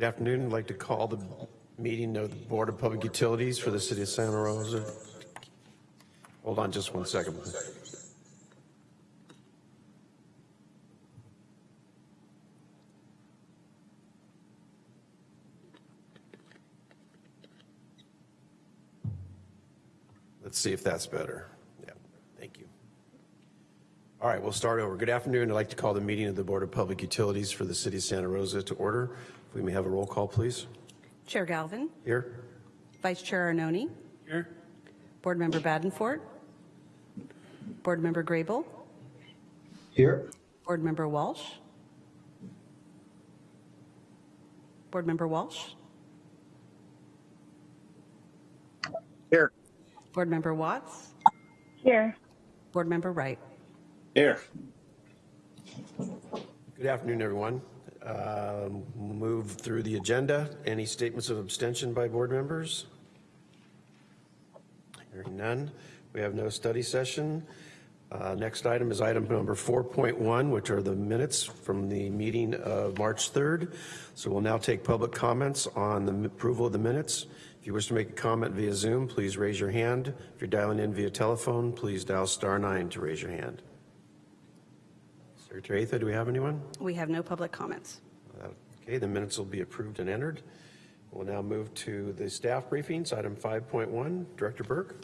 Good afternoon. I'd like to call the meeting of the Board of Public Utilities for the City of Santa Rosa. Hold on just one second. Let's see if that's better. Yeah, thank you. All right, we'll start over. Good afternoon. I'd like to call the meeting of the Board of Public Utilities for the City of Santa Rosa to order. If we may have a roll call, please. Chair Galvin, Here? Vice Chair Arnone, Here. Board Member Badenfort, Board Member Grable, Here. Board Member Walsh, Board Member Walsh, Here. Board Member Watts, Here. Board Member Wright. Here. Good afternoon, everyone. We'll Move through the agenda. Any statements of abstention by board members? Hearing none. We have no study session. Uh, Next item is item number 4.1, which are the minutes from the meeting of March 3rd. So we'll now take public comments on the approval of the minutes. If you wish to make a comment via Zoom, please raise your hand. If you're dialing in via telephone, please dial star nine to raise your hand. Secretary Atha, do we have anyone? We have no public comments. Okay, the minutes will be approved and entered. We'll now move to the staff briefings, item 5.1. Director Burke?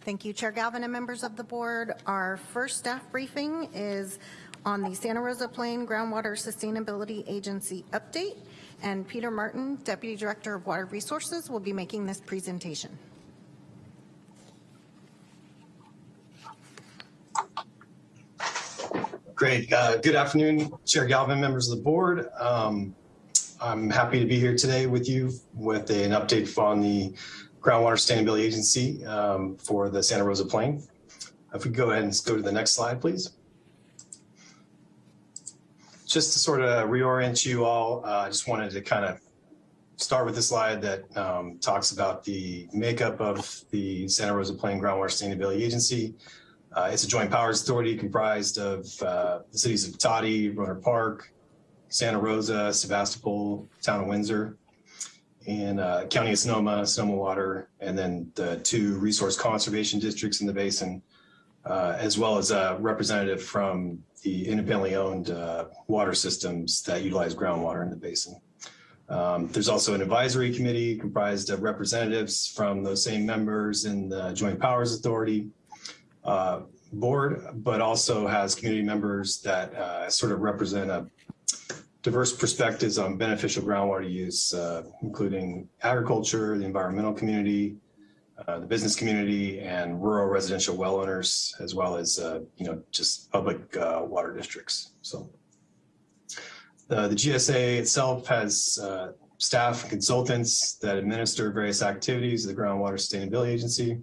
Thank you, Chair Galvin and members of the board. Our first staff briefing is on the Santa Rosa Plain Groundwater Sustainability Agency update, and Peter Martin, Deputy Director of Water Resources, will be making this presentation. Great. Uh, Good afternoon, Chair Galvin, members of the board. Um, I'm happy to be here today with you with an update on the Groundwater Sustainability Agency um, for the Santa Rosa Plain. If we go ahead and go to the next slide, please. Just to sort of reorient you all, uh, I just wanted to kind of start with the slide that um, talks about the makeup of the Santa Rosa Plain Groundwater Sustainability Agency. Uh, it's a joint powers authority comprised of uh, the cities of Cotati, Rohnert Park, Santa Rosa, Sebastopol, Town of Windsor, and uh, County of Sonoma, Sonoma Water, and then the two resource conservation districts in the basin, uh, as well as a representative from the independently owned uh, water systems that utilize groundwater in the basin. Um, there's also an advisory committee comprised of representatives from those same members in the Joint Powers Authority, uh, board, but also has community members that uh, sort of represent a diverse perspectives on beneficial groundwater use, uh, including agriculture, the environmental community, uh, the business community, and rural residential well owners, as well as uh, you know just public uh, water districts. So the, GSA itself has uh, staff and consultants that administer various activities of the Groundwater Sustainability Agency.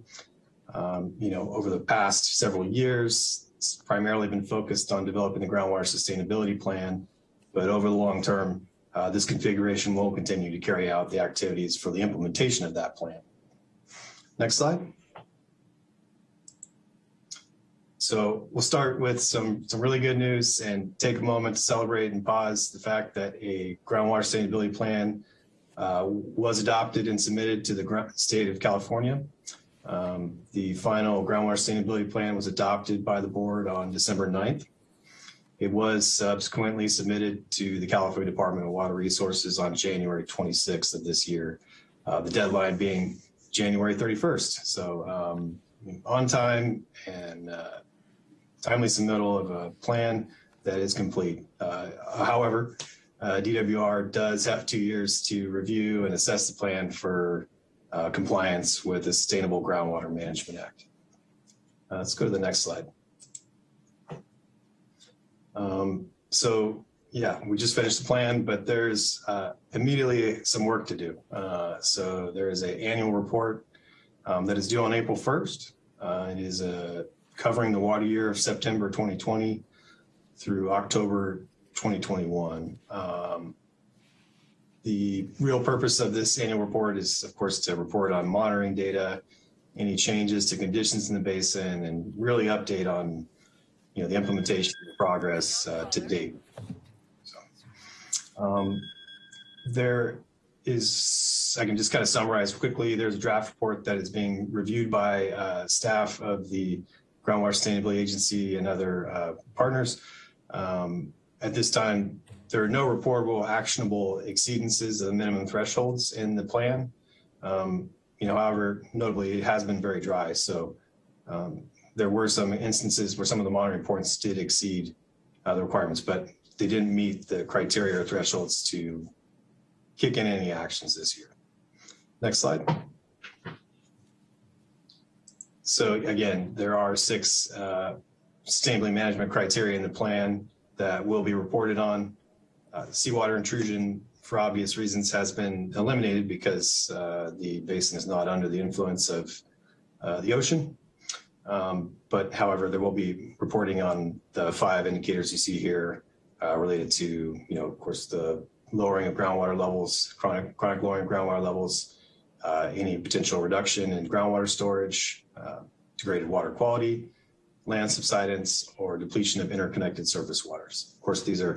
Um, you know, over the past several years, it's primarily been focused on developing the groundwater sustainability plan, but over the long term, uh, this configuration will continue to carry out the activities for the implementation of that plan. Next slide. So we'll start with some, some really good news and take a moment to celebrate and pause the fact that a groundwater sustainability plan uh, was adopted and submitted to the state of California. Um, the final groundwater sustainability plan was adopted by the board on December 9th. It was subsequently submitted to the California Department of Water Resources on January 26th of this year, uh, the deadline being January 31st. So um, on time and uh, timely submittal of a plan that is complete. Uh, however, uh, DWR does have two years to review and assess the plan for uh, compliance with the Sustainable Groundwater Management Act. Uh, let's go to the next slide. Um, so yeah, we just finished the plan, but there's uh, immediately some work to do. Uh, so there is an annual report um, that is due on April 1st. Uh, it is uh, covering the water year of September 2020 through October 2021. Um, the real purpose of this annual report is, of course, to report on monitoring data, any changes to conditions in the basin, and really update on, you know, the implementation progress uh, to date. So, um, there is, I can just kind of summarize quickly, there's a draft report that is being reviewed by uh, staff of the Groundwater Sustainability Agency and other uh, partners. Um, At this time, there are no reportable actionable exceedances of the minimum thresholds in the plan. Um, You know, however, notably, it has been very dry, so um, there were some instances where some of the monitoring reports did exceed uh, the requirements, but they didn't meet the criteria or thresholds to kick in any actions this year. Next slide. So again, there are six uh, sustainability management criteria in the plan that will be reported on. Uh, Seawater intrusion, for obvious reasons, has been eliminated because uh, the basin is not under the influence of uh, the ocean. Um, But however, there will be reporting on the five indicators you see here uh, related to, you know, of course, the lowering of groundwater levels, chronic, chronic lowering of groundwater levels, uh, any potential reduction in groundwater storage, uh, degraded water quality, land subsidence, or depletion of interconnected surface waters. Of course, these are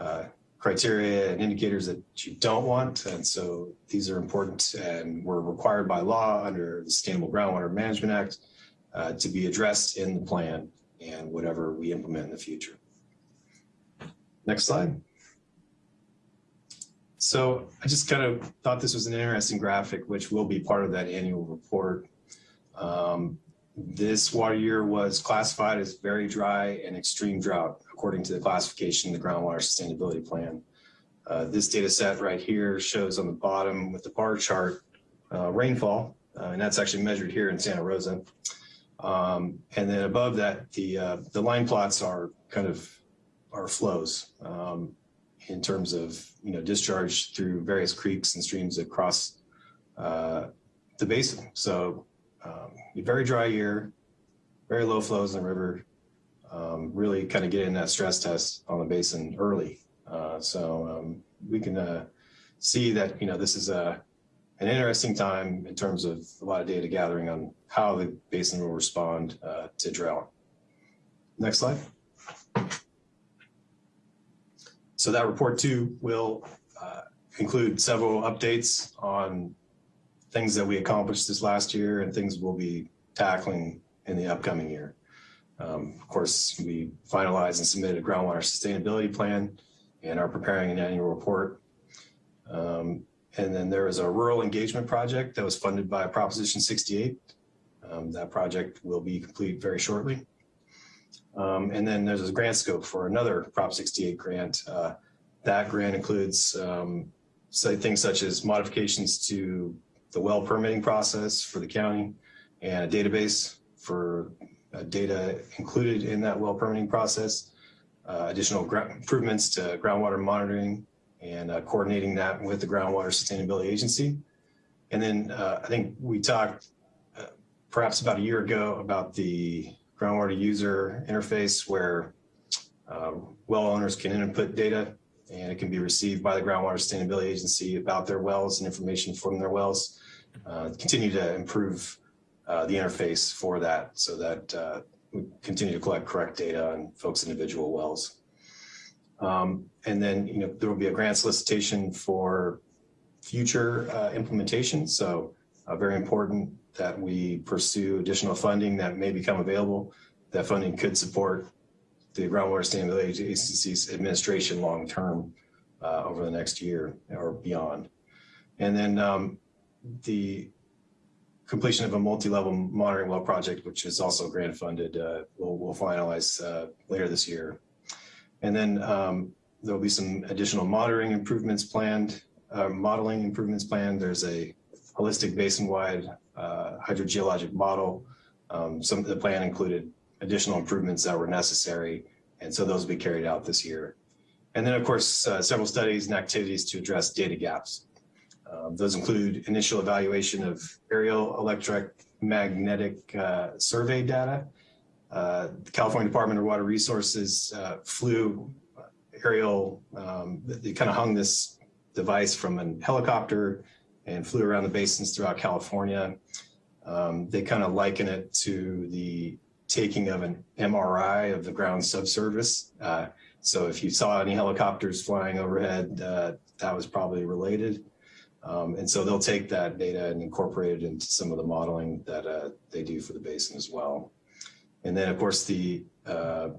uh, criteria and indicators that you don't want, and so these are important and were required by law under the Sustainable Groundwater Management Act uh, to be addressed in the plan and whatever we implement in the future. Next slide. So I just kind of thought this was an interesting graphic, which will be part of that annual report. Um, this water year was classified as very dry and extreme drought, according to the classification the groundwater sustainability plan. Uh, this data set right here shows on the bottom with the bar chart uh, rainfall, uh, and that's actually measured here in Santa Rosa. Um, and then above that, the uh, the line plots are kind of our flows um, in terms of you know discharge through various creeks and streams across uh, the basin. So um, very dry year, very low flows in the river, um, really kind of get in that stress test on the basin early. Uh, so um, we can uh, see that you know this is a an interesting time in terms of a lot of data gathering on how the basin will respond uh, to drought. Next slide. So that report too will uh, include several updates on things that we accomplished this last year and things we'll be tackling in the upcoming year. Um, of course, we finalized and submitted a groundwater sustainability plan and are preparing an annual report. Um, and then there is a rural engagement project that was funded by Proposition 68. Um, that project will be complete very shortly. Um, and then there's a grant scope for another Prop 68 grant. Uh, that grant includes um, things such as modifications to the well permitting process for the county and a database for data included in that well permitting process, uh, additional improvements to groundwater monitoring and uh, coordinating that with the Groundwater Sustainability Agency. And then uh, I think we talked uh, perhaps about a year ago about the groundwater user interface where uh, well owners can input data and it can be received by the Groundwater Sustainability Agency about their wells and information from their wells. Uh, continue to improve uh, the interface for that so that uh, we continue to collect correct data on folks' individual wells. Um, and then, you know, there will be a grant solicitation for future uh, implementation. So uh, very important that we pursue additional funding that may become available. That funding could support the Groundwater Sustainability Agency's administration long-term uh, over the next year or beyond. And then um, the completion of a multi-level monitoring well project, which is also grant funded, uh, we'll, we'll finalize uh, later this year. And then um, there'll be some additional monitoring improvements planned, uh, modeling improvements planned. There's a holistic basin-wide uh, hydrogeologic model. Um, some of the plan included additional improvements that were necessary, and so those will be carried out this year. And then, of course, uh, several studies and activities to address data gaps. Um, those include initial evaluation of aerial electromagnetic uh, survey data. Uh, the California Department of Water Resources uh, flew aerial, um, they kind of hung this device from a helicopter and flew around the basins throughout California. Um, they kind of liken it to the taking of an MRI of the ground subsurface. Uh, so if you saw any helicopters flying overhead, uh, that was probably related. Um, and so they'll take that data and incorporate it into some of the modeling that uh, they do for the basin as well. And then, of course, the uh,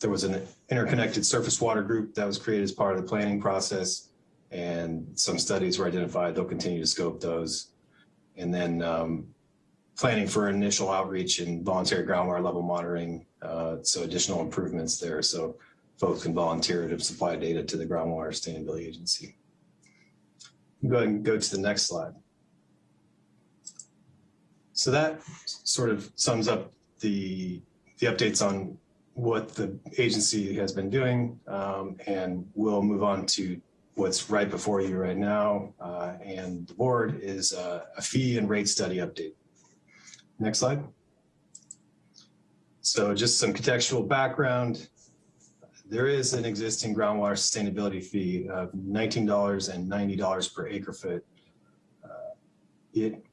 there was an interconnected surface water group that was created as part of the planning process, and some studies were identified. They'll continue to scope those, and then um, planning for initial outreach and voluntary groundwater level monitoring. Uh, so additional improvements there, so folks can volunteer to supply data to the Groundwater Sustainability Agency. Go ahead and go to the next slide. So that sort of sums up the, the updates on what the agency has been doing. Um, and we'll move on to what's right before you right now. Uh, and the board is uh, a fee and rate study update. Next slide. So just some contextual background. There is an existing groundwater sustainability fee of $19 and $90 per acre foot. Uh, It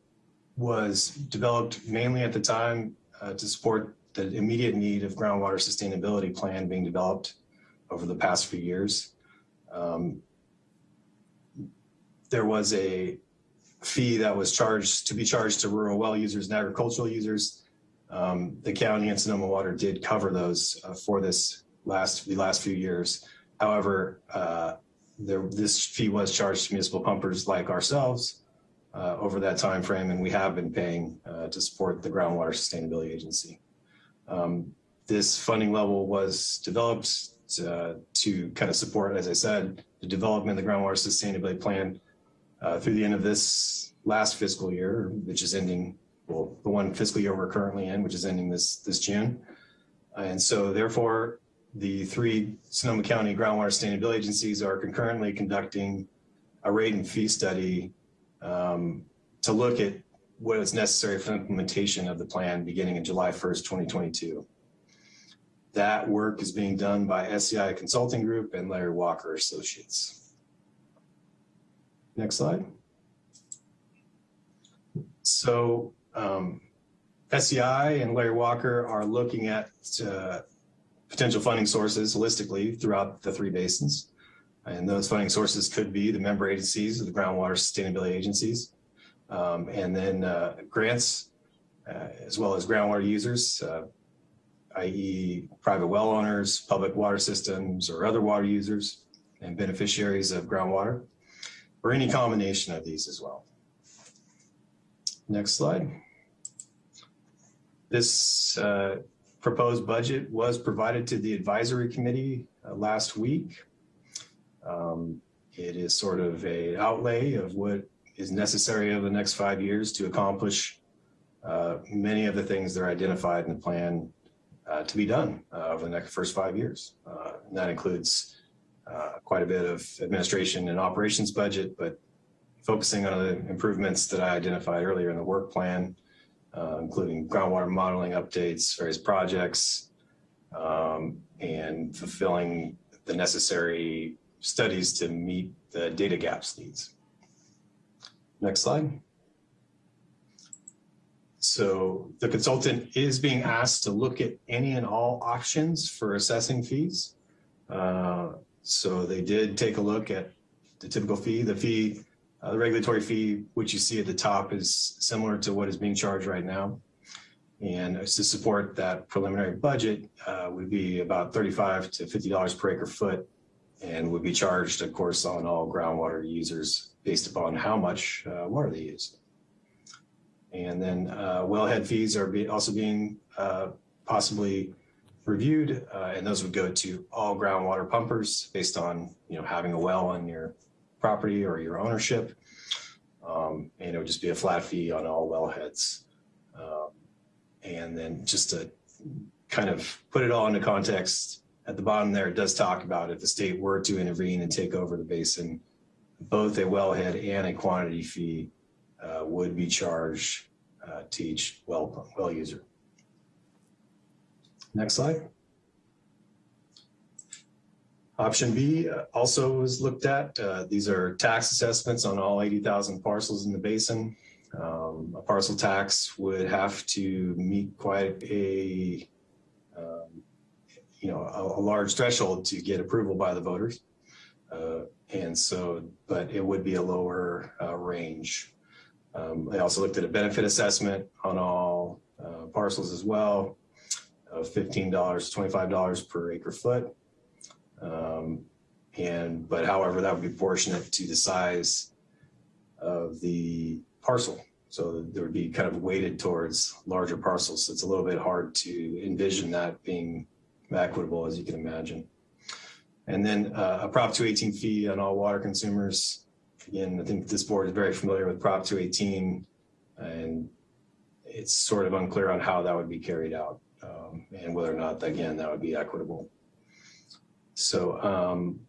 was developed mainly at the time uh, to support the immediate need of groundwater sustainability plan being developed over the past few years. Um, There was a fee that was charged to be charged to rural well users and agricultural users. Um, the county and Sonoma Water did cover those uh, for this last the last few years. However, uh, there, this fee was charged to municipal pumpers like ourselves uh, over that time frame, and we have been paying uh, to support the Groundwater Sustainability Agency. Um, this funding level was developed to, to kind of support, as I said, the development of the Groundwater Sustainability Plan uh, through the end of this last fiscal year, which is ending, well, the one fiscal year we're currently in, which is ending this, this June. And so therefore, the three Sonoma County groundwater sustainability agencies are concurrently conducting a rate and fee study um, to look at what is necessary for implementation of the plan beginning in July 1st, 2022. That work is being done by SCI Consulting Group and Larry Walker Associates. Next slide. So um, SCI and Larry Walker are looking at uh, potential funding sources holistically throughout the three basins. And those funding sources could be the member agencies the groundwater sustainability agencies, um, and then uh, grants, uh, as well as groundwater users, uh, i.e. private well owners, public water systems, or other water users and beneficiaries of groundwater, or any combination of these as well. Next slide. This uh, proposed budget was provided to the advisory committee uh, last week. Um, it is sort of a outlay of what is necessary over the next five years to accomplish uh, many of the things that are identified in the plan uh, to be done uh, over the next first five years. Uh, that includes uh, quite a bit of administration and operations budget, but focusing on the improvements that I identified earlier in the work plan, uh, including groundwater modeling updates, various projects, um, and fulfilling the necessary studies to meet the data gaps needs. Next slide. So the consultant is being asked to look at any and all options for assessing fees. Uh, so they did take a look at the typical fee. The fee, uh, the regulatory fee, which you see at the top is similar to what is being charged right now. And to support that preliminary budget uh, would be about 35 to $50 per acre foot and would be charged, of course, on all groundwater users based upon how much uh, water they use. And then uh, wellhead fees are be also being uh, possibly reviewed, uh, and those would go to all groundwater pumpers based on you know having a well on your property or your ownership. Um, and it would just be a flat fee on all wellheads. Um, and then just to kind of put it all into context, at the bottom there, it does talk about if the state were to intervene and take over the basin, both a wellhead and a quantity fee uh, would be charged uh, to each well, well user. Next slide. Option B uh, also was looked at. Uh, these are tax assessments on all 80,000 parcels in the basin. Um, a parcel tax would have to meet quite a, um, you know, a, a large threshold to get approval by the voters. Uh, And so, but it would be a lower uh, range. Um, I also looked at a benefit assessment on all uh, parcels as well of $15 to $25 per acre foot. Um, And, but however, that would be proportionate to the size of the parcel. So there would be kind of weighted towards larger parcels. So it's a little bit hard to envision that being equitable, as you can imagine. And then uh, a Prop 218 fee on all water consumers. Again, I think this board is very familiar with Prop 218, and it's sort of unclear on how that would be carried out um, and whether or not, again, that would be equitable. So um,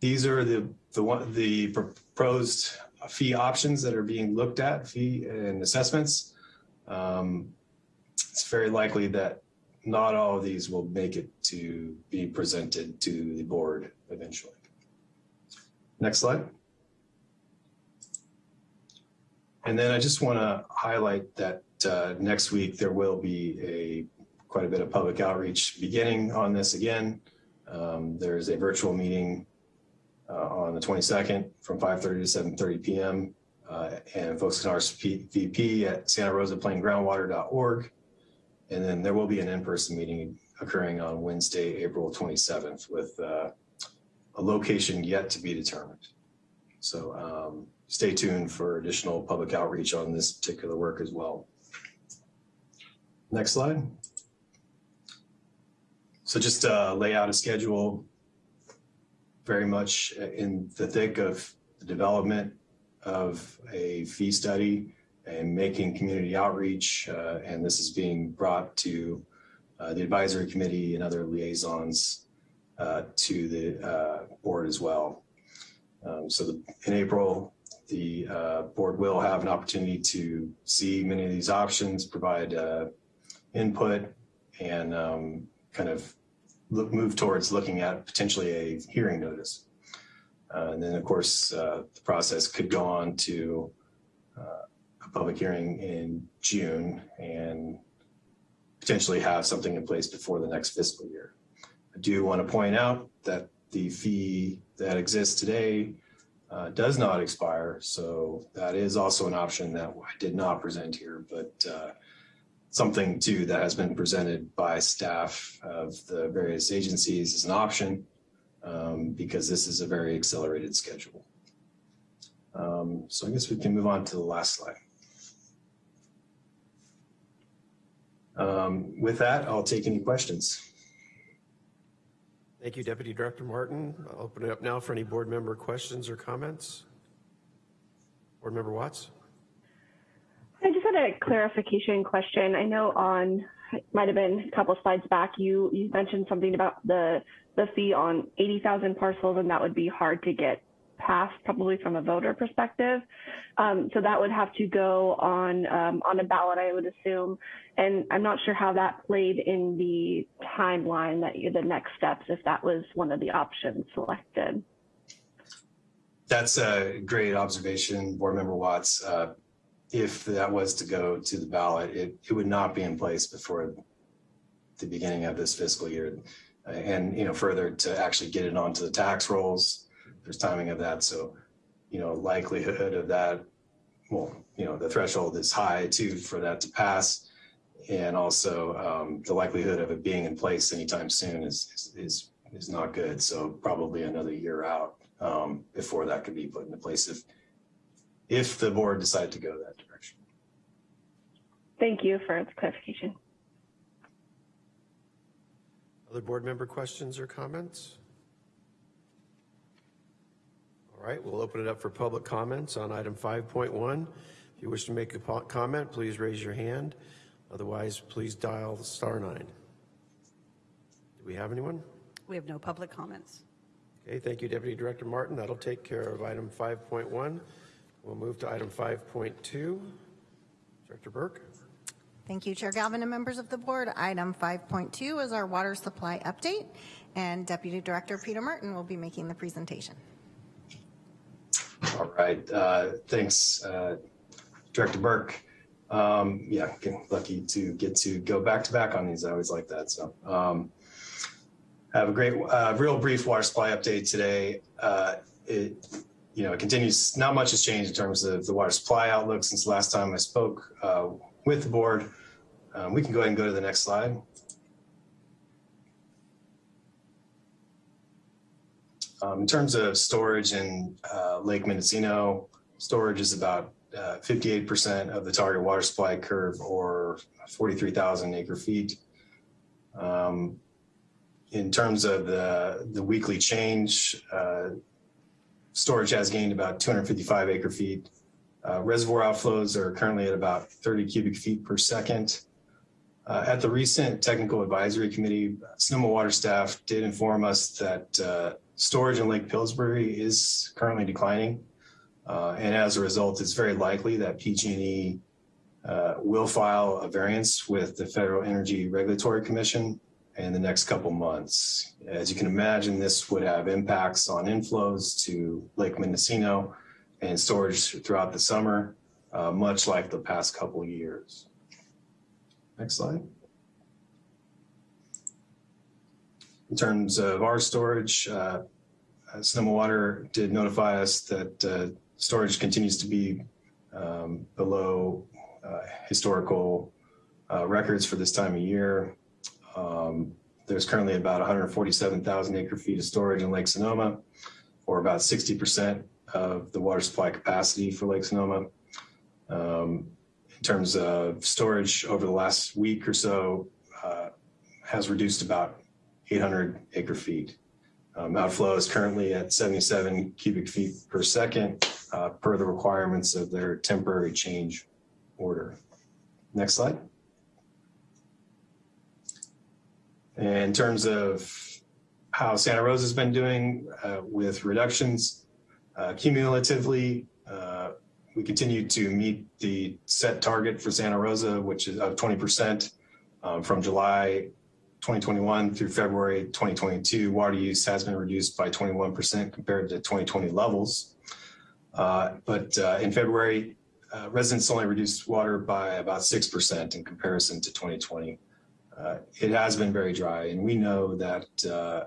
these are the the one the proposed fee options that are being looked at, fee and assessments. Um, it's very likely that not all of these will make it to be presented to the board eventually. Next slide. And then I just want to highlight that uh, next week there will be a quite a bit of public outreach beginning on this again. Um, there's a virtual meeting uh, on the 22nd from 5:30 to 7:30 p.m. Uh, and folks can RSVP at Santa Rosa Plain Groundwater.org. And then there will be an in-person meeting occurring on Wednesday, April 27th with uh, a location yet to be determined. So um, stay tuned for additional public outreach on this particular work as well. Next slide. So just uh, lay out a schedule very much in the thick of the development of a fee study and making community outreach. Uh, and this is being brought to uh, the advisory committee and other liaisons uh, to the uh, board as well. Um, so the, in April, the uh, board will have an opportunity to see many of these options, provide uh, input, and um, kind of look, move towards looking at potentially a hearing notice. Uh, and then, of course, uh, the process could go on to uh, a public hearing in June and potentially have something in place before the next fiscal year. I do want to point out that the fee that exists today uh, does not expire. So that is also an option that I did not present here, but uh, something too that has been presented by staff of the various agencies as an option um, because this is a very accelerated schedule. Um, so I guess we can move on to the last slide. Um, with that, I'll take any questions. Thank you, Deputy Director Martin. I'll open it up now for any board member questions or comments. Board Member Watts? Had a clarification question. I know on might have been a couple slides back, you you mentioned something about the the fee on 80,000 parcels, and that would be hard to get passed, probably from a voter perspective. Um, so that would have to go on um, on a ballot, I would assume. And I'm not sure how that played in the timeline that you, the next steps, if that was one of the options selected. That's a great observation, Board Member Watts. Uh, if that was to go to the ballot, it, it would not be in place before the beginning of this fiscal year. And, you know, further to actually get it onto the tax rolls, there's timing of that. So, you know, likelihood of that, well, you know, the threshold is high too for that to pass. And also um, the likelihood of it being in place anytime soon is, is, is not good. So probably another year out um, before that could be put into place if, if the board decided to go that direction. Thank you for the clarification. Other board member questions or comments? All right, we'll open it up for public comments on item 5.1. If you wish to make a comment, please raise your hand. Otherwise, please dial star nine. Do we have anyone? We have no public comments. Okay, thank you, Deputy Director Martin. That'll take care of item 5.1. We'll move to item 5.2. Director Burke? Thank you, Chair Galvin and members of the board. Item 5.2 is our water supply update, and Deputy Director Peter Martin will be making the presentation. All right, uh, thanks, uh, Director Burke. Um, yeah, lucky to get to go back to back on these. I always like that. So, um, have a great, uh, real brief water supply update today. Uh, it, you know, it continues, not much has changed in terms of the water supply outlook since the last time I spoke uh, with the board. Um, we can go ahead and go to the next slide. Um, in terms of storage in uh, Lake Mendocino, storage is about uh, 58% of the target water supply curve or 43,000 acre feet. Um, in terms of the, the weekly change, uh, storage has gained about 255 acre feet. Uh, reservoir outflows are currently at about 30 cubic feet per second. Uh, at the recent technical advisory committee, Sonoma Water staff did inform us that uh, storage in Lake Pillsbury is currently declining. Uh, and as a result, it's very likely that PG&E uh, will file a variance with the Federal Energy Regulatory Commission in the next couple months. As you can imagine, this would have impacts on inflows to Lake Mendocino and storage throughout the summer, uh, much like the past couple years. Next slide. In terms of our storage, uh, Sonoma Water did notify us that uh, storage continues to be um, below uh, historical uh, records for this time of year. Um, there's currently about 147,000 acre feet of storage in Lake Sonoma, or about 60% of the water supply capacity for Lake Sonoma. Um, in terms of storage over the last week or so, uh, has reduced about 800 acre feet. Um, outflow is currently at 77 cubic feet per second uh, per the requirements of their temporary change order. Next slide. In terms of how Santa Rosa has been doing uh, with reductions, uh, cumulatively, uh, we continue to meet the set target for Santa Rosa, which is of 20% um, from July 2021 through February 2022. Water use has been reduced by 21% compared to 2020 levels. Uh, but uh, in February, uh, residents only reduced water by about 6% in comparison to 2020. Uh, it has been very dry, and we know that uh,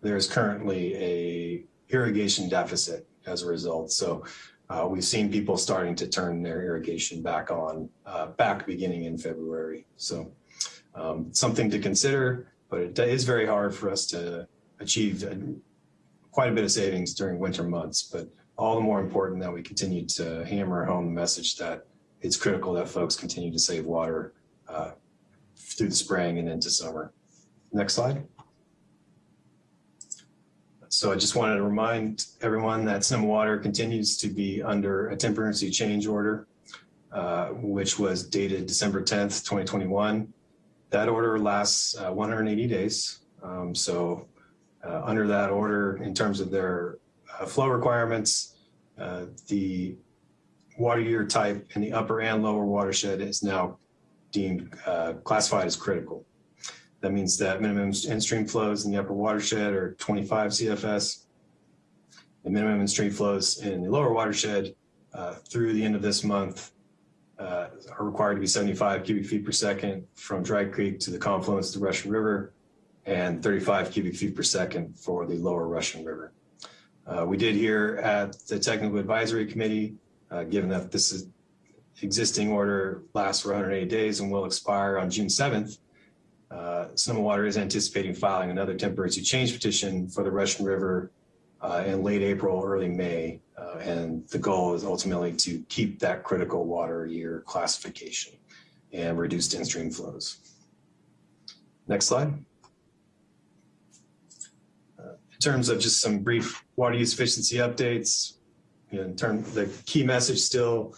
there is currently a irrigation deficit as a result. So uh, we've seen people starting to turn their irrigation back on, uh, back beginning in February. So um, something to consider, but it is very hard for us to achieve a, quite a bit of savings during winter months. But all the more important that we continue to hammer home the message that it's critical that folks continue to save water uh, through the spring and into summer. Next slide. So I just wanted to remind everyone that Sonoma Water continues to be under a temporary change order, uh, which was dated December 10th, 2021. That order lasts uh, 180 days. Um, so uh, under that order, in terms of their uh, flow requirements, uh, the water year type in the upper and lower watershed is now deemed uh, classified as critical. That means that minimum in-stream flows in the upper watershed are 25 CFS. The minimum in-stream flows in the lower watershed uh, through the end of this month uh, are required to be 75 cubic feet per second from Dry Creek to the confluence of the Russian River and 35 cubic feet per second for the lower Russian River. Uh, we did hear at the Technical Advisory Committee, uh, given that this is existing order lasts for 180 days and will expire on June 7th, uh, Sonoma Water is anticipating filing another temporary change petition for the Russian River uh, in late April, early May. Uh, and the goal is ultimately to keep that critical water year classification and reduced in-stream flows. Next slide. Uh, in terms of just some brief water use efficiency updates, in terms the key message still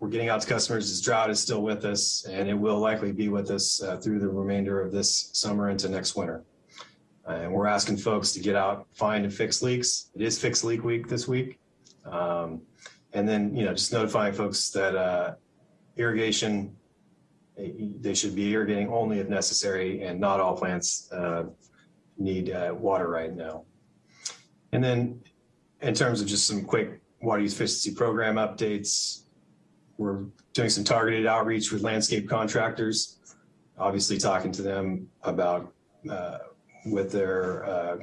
we're getting out to customers is drought is still with us and it will likely be with us uh, through the remainder of this summer into next winter. Uh, and we're asking folks to get out, find and fix leaks. It is fix leak week this week. Um, and then, you know, just notifying folks that uh, irrigation, they should be irrigating only if necessary and not all plants uh, need uh, water right now. And then in terms of just some quick water efficiency program updates, we're doing some targeted outreach with landscape contractors, obviously talking to them about uh, with their uh,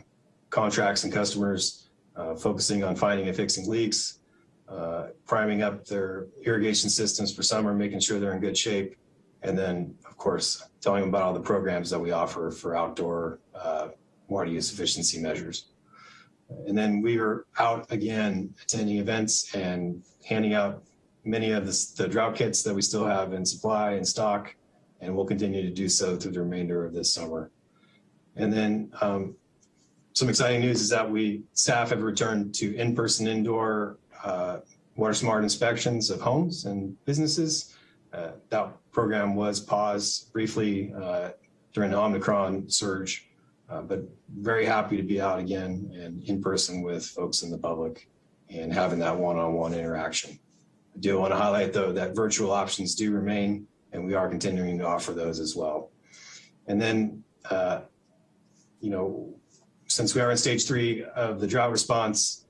contracts and customers, uh, focusing on finding and fixing leaks, uh, priming up their irrigation systems for summer, making sure they're in good shape. And then, of course, telling them about all the programs that we offer for outdoor uh, water use efficiency measures. And then we are out again attending events and handing out many of the, the drought kits that we still have in supply and stock, and we'll continue to do so through the remainder of this summer. And then um, some exciting news is that we staff have returned to in-person indoor uh, water smart inspections of homes and businesses. Uh, that program was paused briefly uh, during the Omicron surge, uh, but very happy to be out again and in person with folks in the public and having that one-on-one interaction. I do want to highlight though that virtual options do remain and we are continuing to offer those as well. And then, uh, you know, since we are in stage three of the drought response,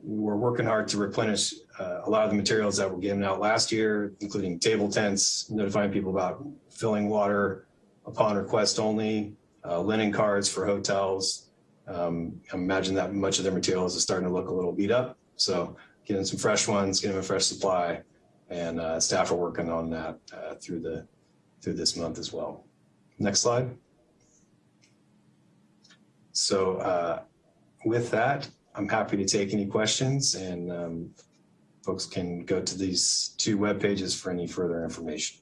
we're working hard to replenish uh, a lot of the materials that were given out last year, including table tents, notifying people about filling water upon request only, uh, linen cards for hotels. Um, I imagine that much of their materials is starting to look a little beat up. So getting some fresh ones, getting a fresh supply, and uh, staff are working on that uh, through the through this month as well. Next slide. So uh, with that, I'm happy to take any questions and um, folks can go to these two web pages for any further information.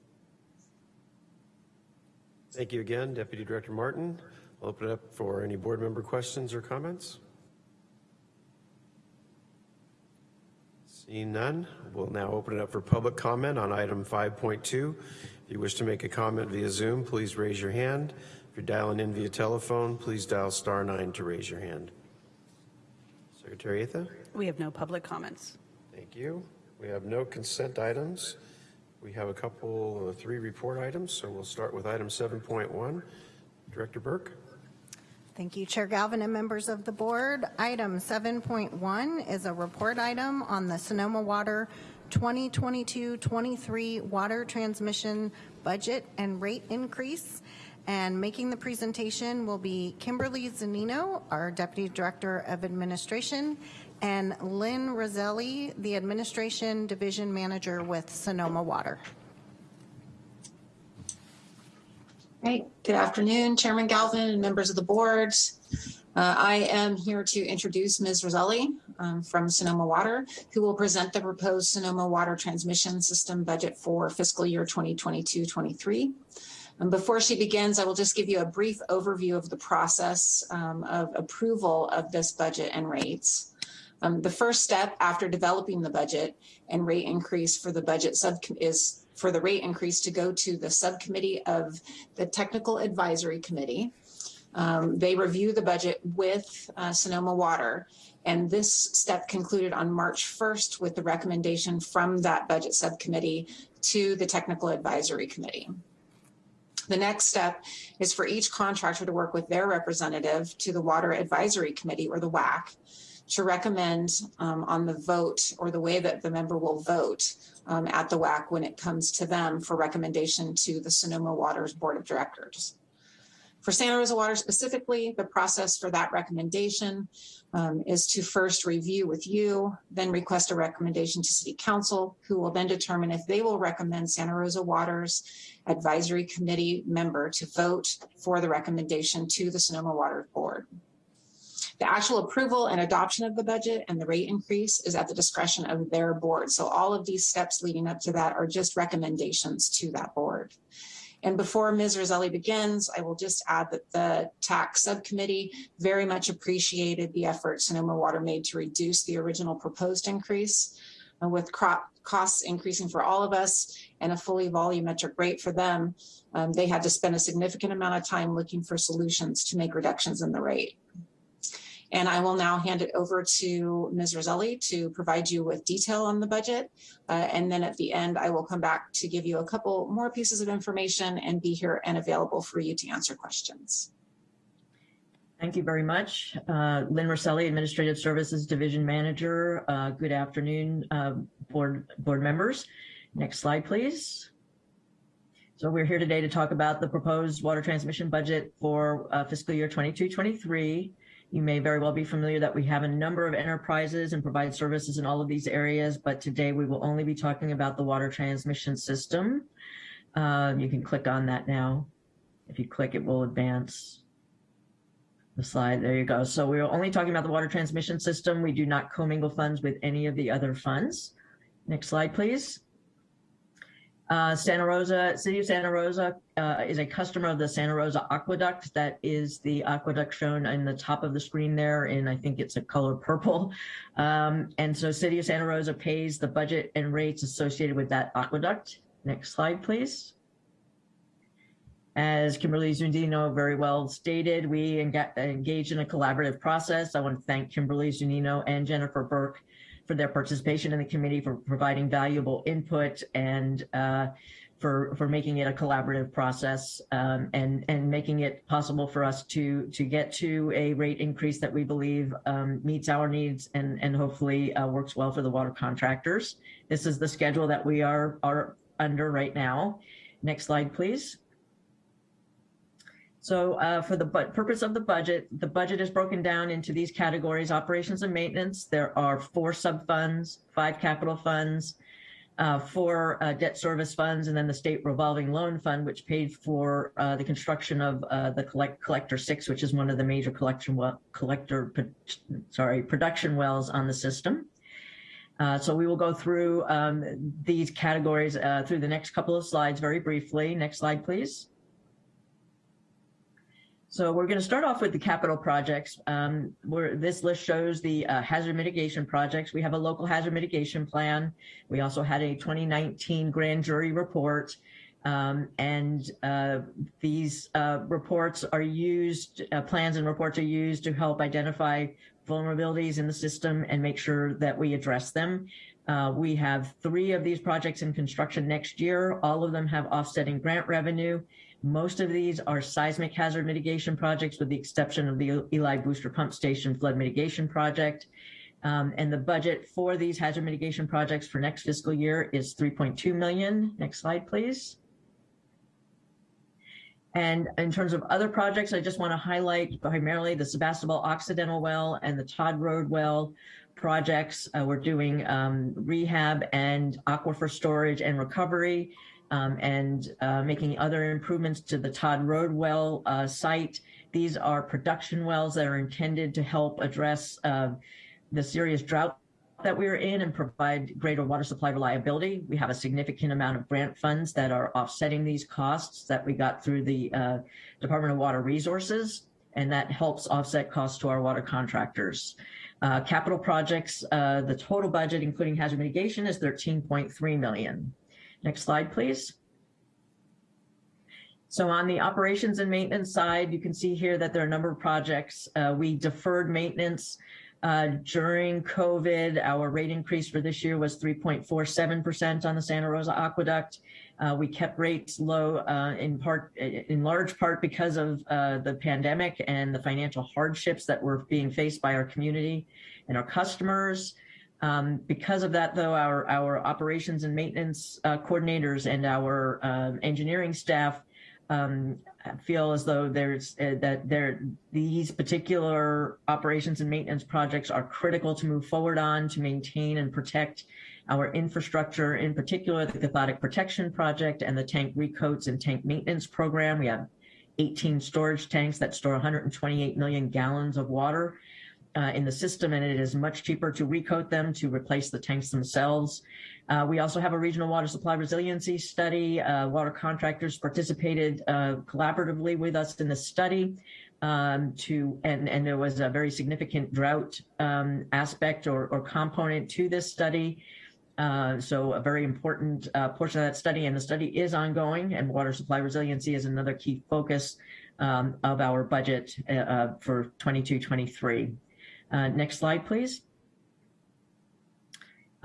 Thank you again, Deputy Director Martin. I'll open it up for any board member questions or comments. Seeing none, we'll now open it up for public comment on item 5.2. If you wish to make a comment via Zoom, please raise your hand. If you're dialing in via telephone, please dial star nine to raise your hand. Secretary Atha? We have no public comments. Thank you. We have no consent items. We have a couple, uh, three report items, so we'll start with item 7.1. Director Burke? Thank you, Chair Galvin and members of the board. Item 7.1 is a report item on the Sonoma Water 2022-23 water transmission budget and rate increase. And making the presentation will be Kimberly Zunino, our Deputy Director of Administration, and Lynn Roselli, the Administration Division Manager with Sonoma Water. Right. Good afternoon, Chairman Galvin and members of the board. Uh, I am here to introduce Ms. Roselli um, from Sonoma Water, who will present the proposed Sonoma Water Transmission System budget for fiscal year 2022-23. And before she begins, I will just give you a brief overview of the process um, of approval of this budget and rates. Um, the first step after developing the budget and rate increase for the budget sub is for the rate increase to go to the subcommittee of the Technical Advisory Committee. Um, they review the budget with uh, Sonoma Water, and this step concluded on March 1st with the recommendation from that budget subcommittee to the Technical Advisory Committee. The next step is for each contractor to work with their representative to the Water Advisory Committee or the WAC to recommend um, on the vote or the way that the member will vote um, at the WAC when it comes to them for recommendation to the Sonoma Waters Board of Directors. For Santa Rosa Water specifically, the process for that recommendation um, is to first review with you, then request a recommendation to City Council, who will then determine if they will recommend Santa Rosa Water's Advisory Committee member to vote for the recommendation to the Sonoma Water Board. The actual approval and adoption of the budget and the rate increase is at the discretion of their board. So all of these steps leading up to that are just recommendations to that board. And before Ms. Roselli begins, I will just add that the TAC subcommittee very much appreciated the effort Sonoma Water made to reduce the original proposed increase. And with crop costs increasing for all of us and a fully volumetric rate for them, um, they had to spend a significant amount of time looking for solutions to make reductions in the rate. And I will now hand it over to Ms. Roselli to provide you with detail on the budget. Uh, and then at the end, I will come back to give you a couple more pieces of information and be here and available for you to answer questions. Thank you very much. Uh, Lynn Roselli, Administrative Services Division Manager. Uh, good afternoon, uh, board, board members. Next slide, please. So we're here today to talk about the proposed water transmission budget for uh, fiscal year 22-23. You may very well be familiar that we have a number of enterprises and provide services in all of these areas, but today we will only be talking about the water transmission system. Uh, you can click on that now. If you click, it will advance the slide. There you go. So we're only talking about the water transmission system. We do not commingle funds with any of the other funds. Next slide, please. Uh, Santa Rosa, City of Santa Rosa uh, is a customer of the Santa Rosa Aqueduct. That is the aqueduct shown in the top of the screen there, and I think it's a color purple. Um, and so City of Santa Rosa pays the budget and rates associated with that aqueduct. Next slide, please. As Kimberly Zunino very well stated, we enga- engaged in a collaborative process. I want to thank Kimberly Zunino and Jennifer Burke for their participation in the committee, for providing valuable input and uh, for, for making it a collaborative process um, and, and making it possible for us to, to get to a rate increase that we believe um, meets our needs and, and hopefully uh, works well for the water contractors. This is the schedule that we are, are under right now. Next slide, please. So uh, for the purpose of the budget, the budget is broken down into these categories, operations and maintenance. There are four sub-funds, five capital funds, uh, four uh, debt service funds, and then the state revolving loan fund, which paid for uh, the construction of uh, the collect collector six, which is one of the major collection well, collector, sorry, production wells on the system. Uh, so we will go through um, these categories uh, through the next couple of slides very briefly. Next slide, please. So we're going to start off with the capital projects. Um, where this list shows the uh, hazard mitigation projects. We have a local hazard mitigation plan. We also had a 2019 grand jury report. Um, and uh, these uh, reports are used, uh, plans and reports are used to help identify vulnerabilities in the system and make sure that we address them. Uh, we have three of these projects in construction next year. All of them have offsetting grant revenue. Most of these are seismic hazard mitigation projects with the exception of the Ely Booster Pump Station Flood Mitigation Project. Um, and the budget for these hazard mitigation projects for next fiscal year is 3.2 million. Next slide, please. And in terms of other projects, I just want to highlight primarily the Sebastopol Occidental Well and the Todd Road Well projects. Uh, we're doing um, rehab and aquifer storage and recovery um, and uh, making other improvements to the Todd Road Well uh, site. These are production wells that are intended to help address uh, the serious drought that we are in and provide greater water supply reliability. We have a significant amount of grant funds that are offsetting these costs that we got through the uh, Department of Water Resources, and that helps offset costs to our water contractors. Uh, capital projects, uh, the total budget, including hazard mitigation, is 13.3 million. Next slide, please. So on the operations and maintenance side, you can see here that there are a number of projects. Uh, we deferred maintenance uh, during COVID. Our rate increase for this year was 3.47% on the Santa Rosa Aqueduct. Uh, we kept rates low uh, in part, in large part because of uh, the pandemic and the financial hardships that were being faced by our community and our customers. Um, because of that, though, our, our operations and maintenance uh, coordinators and our um, engineering staff um, feel as though there's uh, that there these particular operations and maintenance projects are critical to move forward on to maintain and protect our infrastructure, in particular the cathodic protection project and the tank recoats and tank maintenance program. We have 18 storage tanks that store 128 million gallons of water uh, in the system, and it is much cheaper to recoat them to replace the tanks themselves. Uh, we also have a regional water supply resiliency study. Uh, water contractors participated uh, collaboratively with us in the study. Um, to and and there was a very significant drought um, aspect or, or component to this study. Uh, so a very important uh, portion of that study, and the study is ongoing. And water supply resiliency is another key focus um, of our budget uh, for 22-23. Uh, next slide, please.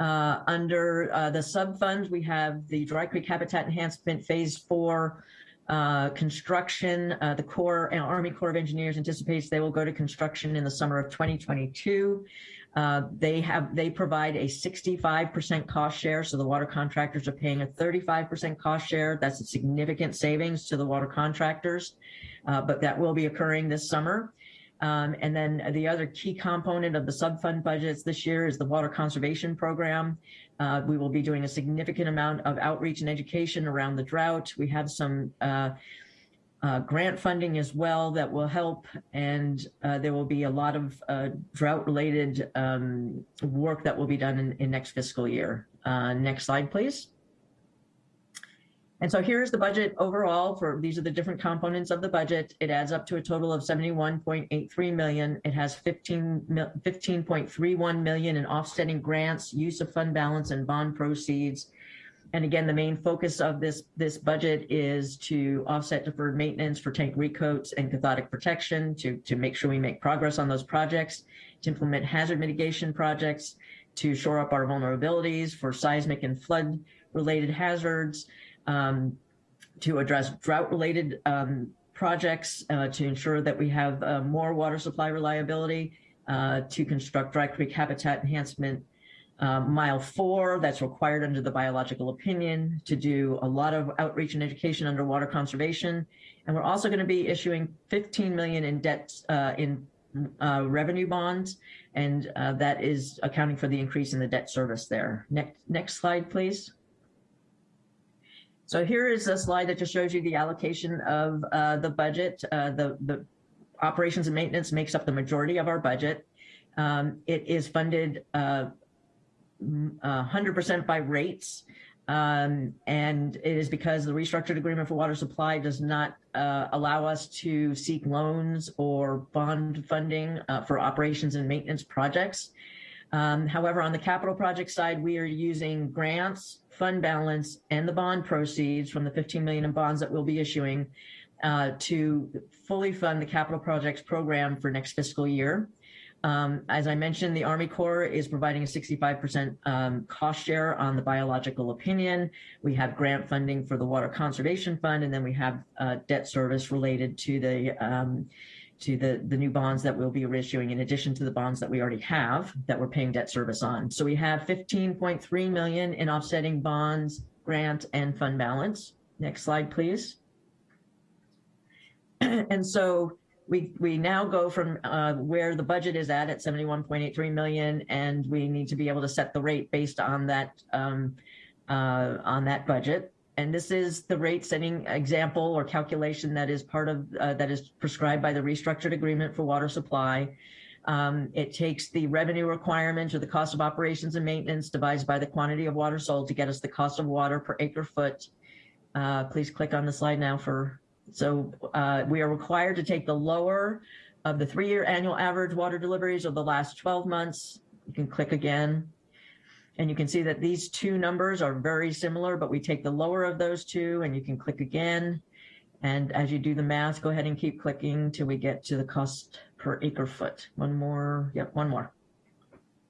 Uh, under uh, the sub-funds, we have the Dry Creek Habitat Enhancement Phase 4 uh, construction. Uh, the Corps, uh, Army Corps of Engineers anticipates they will go to construction in the summer of 2022. Uh, They have, they provide a 65% cost share, so the water contractors are paying a 35% cost share. That's a significant savings to the water contractors, but that will be occurring this summer. Um, And then the other key component of the subfund budgets this year is the water conservation program. Uh, We will be doing a significant amount of outreach and education around the drought. We have some uh, uh, grant funding as well that will help, and uh, there will be a lot of uh, drought-related um, work that will be done in, in next fiscal year. Uh, next slide, please. And so here's the budget overall for, these are the different components of the budget. It adds up to a total of 71.83 million. It has 15, 15.31 million in offsetting grants, use of fund balance and bond proceeds. And again, the main focus of this, this budget is to offset deferred maintenance for tank recoats and cathodic protection to, to make sure we make progress on those projects, to implement hazard mitigation projects, to shore up our vulnerabilities for seismic and flood related hazards, um, to address drought-related um, projects, uh, to ensure that we have uh, more water supply reliability, uh, to construct dry creek habitat enhancement. Um, mile four, that's required under the biological opinion, to do a lot of outreach and education under water conservation. And we're also going to be issuing 15 million in debt uh, in uh, revenue bonds, and uh, that is accounting for the increase in the debt service there. Next, next slide, please. So here is a slide that just shows you the allocation of uh, the budget. Uh, the, the operations and maintenance makes up the majority of our budget. Um, it is funded uh, m- uh, 100% by rates. Um, and it is because the restructured agreement for water supply does not uh, allow us to seek loans or bond funding uh, for operations and maintenance projects. Um, however, on the capital project side, we are using grants, fund balance, and the bond proceeds from the 15 million in bonds that we'll be issuing uh, to fully fund the capital projects program for next fiscal year. Um, as I mentioned, the Army Corps is providing a 65% um, cost share on the biological opinion. We have grant funding for the Water Conservation Fund, and then we have uh, debt service related to the um, to the, the new bonds that we'll be issuing in addition to the bonds that we already have that we're paying debt service on. So we have 15.3 million in offsetting bonds, grant, and fund balance. Next slide, please. And so we, we now go from uh, where the budget is at, at 71.83 million, and we need to be able to set the rate based on that, um, uh, on that budget. And this is the rate setting example or calculation that is part of, uh, that is prescribed by the restructured agreement for water supply. Um, it takes the revenue requirement or the cost of operations and maintenance divided by the quantity of water sold to get us the cost of water per acre foot. Uh, please click on the slide now for, so uh, we are required to take the lower of the three-year annual average water deliveries of the last 12 months. You can click again. And you can see that these two numbers are very similar, but we take the lower of those two and you can click again. And as you do the math, go ahead and keep clicking till we get to the cost per acre foot. One more, yep, one more.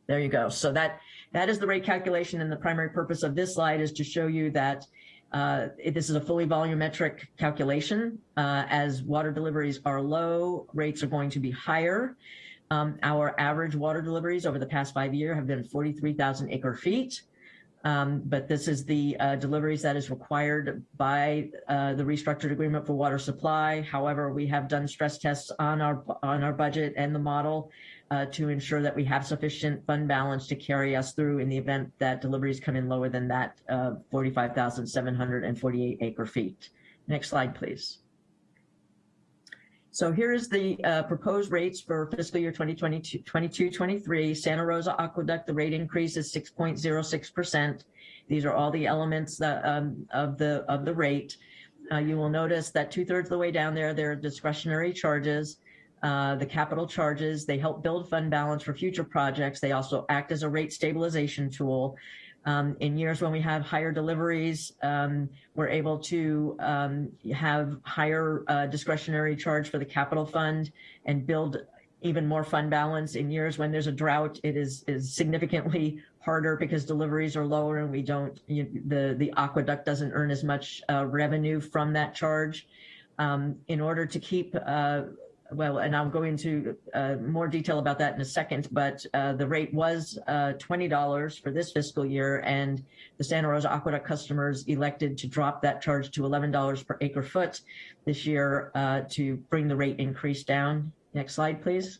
There you go. So that, that is the rate calculation and the primary purpose of this slide is to show you that uh, this is a fully volumetric calculation. Uh, as water deliveries are low, rates are going to be higher. Um, our average water deliveries over the past five year have been 43,000 acre feet. Um, but this is the uh, deliveries that is required by uh, the restructured agreement for water supply. However, we have done stress tests on our on our budget and the model uh, to ensure that we have sufficient fund balance to carry us through in the event that deliveries come in lower than that uh, 45,748 acre feet. Next slide, please. So here is the uh, proposed rates for fiscal year 2022, 22-23. Santa Rosa Aqueduct, the rate increase is 6.06%. These are all the elements that, um, of the of the rate. Uh, you will notice that two thirds of the way down there, there are discretionary charges. Uh, the capital charges, they help build fund balance for future projects. They also act as a rate stabilization tool. Um, in years when we have higher deliveries, um, we're able to um, have higher uh, discretionary charge for the capital fund and build even more fund balance. In years when there's a drought, it is, is significantly harder because deliveries are lower and we don't, you, the, the aqueduct doesn't earn as much uh, revenue from that charge. Um, in order to keep uh, well, and I'll go into uh, more detail about that in a second, but uh, the rate was uh, $20 for this fiscal year, and the Santa Rosa Aqueduct customers elected to drop that charge to $11 per acre foot this year uh, to bring the rate increase down. Next slide, please.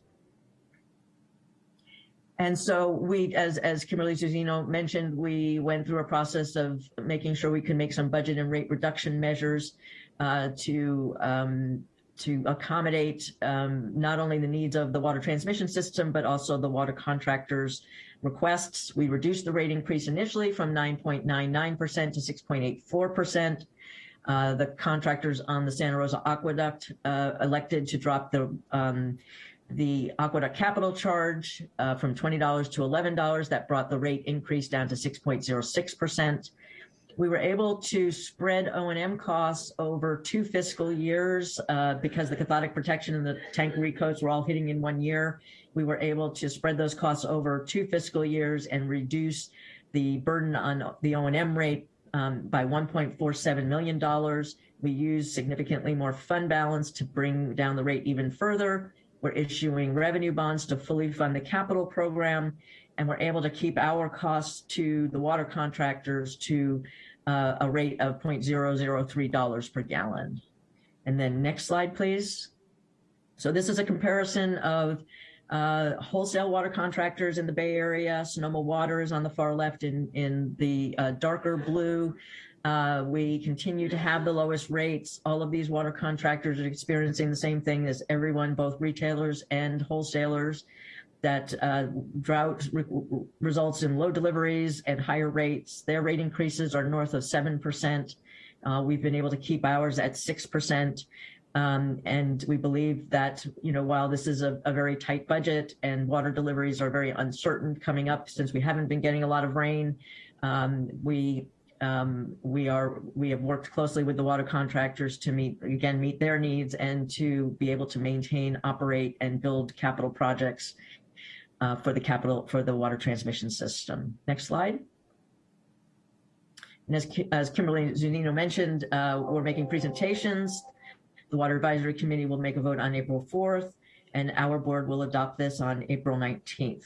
And so we, as, as Kimberly Zunino mentioned, we went through a process of making sure we could make some budget and rate reduction measures uh, to um, to accommodate um, not only the needs of the water transmission system, but also the water contractors' requests. We reduced the rate increase initially from 9.99% to 6.84%. Uh, the contractors on the Santa Rosa Aqueduct uh, elected to drop the um, the aqueduct capital charge uh, from $20 to $11. That brought the rate increase down to 6.06%. We were able to spread O&M costs over two fiscal years uh, because the cathodic protection and the tank recoats were all hitting in one year. We were able to spread those costs over two fiscal years and reduce the burden on the O&M rate um, by $1.47 million. We used significantly more fund balance to bring down the rate even further. We're issuing revenue bonds to fully fund the capital program, and we're able to keep our costs to the water contractors to uh, a rate of $0.003 per gallon. And then next slide, please. So this is a comparison of uh, wholesale water contractors in the Bay Area. Sonoma Water is on the far left in, in the uh, darker blue. Uh, we continue to have the lowest rates. All of these water contractors are experiencing the same thing as everyone, both retailers and wholesalers, that uh, drought re results in low deliveries and higher rates. Their rate increases are north of 7%. Uh, we've been able to keep ours at 6%. Um, and we believe that, you know, while this is a, a very tight budget and water deliveries are very uncertain coming up since we haven't been getting a lot of rain, um, we um, we are we have worked closely with the water contractors to meet again meet their needs and to be able to maintain, operate, and build capital projects uh, for the capital for the water transmission system. Next slide. And as, as Kimberly Zunino mentioned, uh, we're making presentations. The Water Advisory Committee will make a vote on April 4th, and our board will adopt this on April 19th.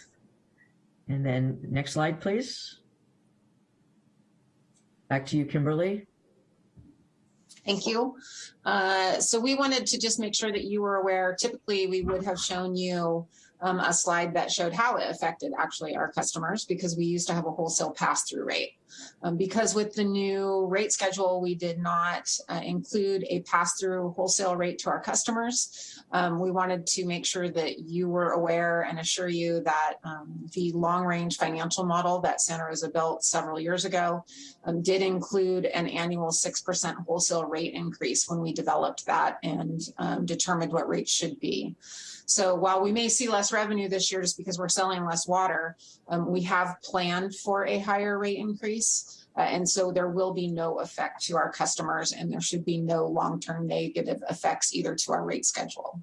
And then next slide, please. Back to you, Kimberly. Thank you. Uh, so we wanted to just make sure that you were aware, typically we would have shown you um, a slide that showed how it affected actually our customers because we used to have a wholesale pass-through rate. Um, because with the new rate schedule, we did not uh, include a pass-through wholesale rate to our customers. Um, we wanted to make sure that you were aware and assure you that um, the long-range financial model that Santa Rosa built several years ago um, did include an annual 6% wholesale rate increase when we developed that and um, determined what rates should be. So while we may see less revenue this year just because we're selling less water, um, we have planned for a higher rate increase. Uh, and so there will be no effect to our customers and there should be no long-term negative effects either to our rate schedule.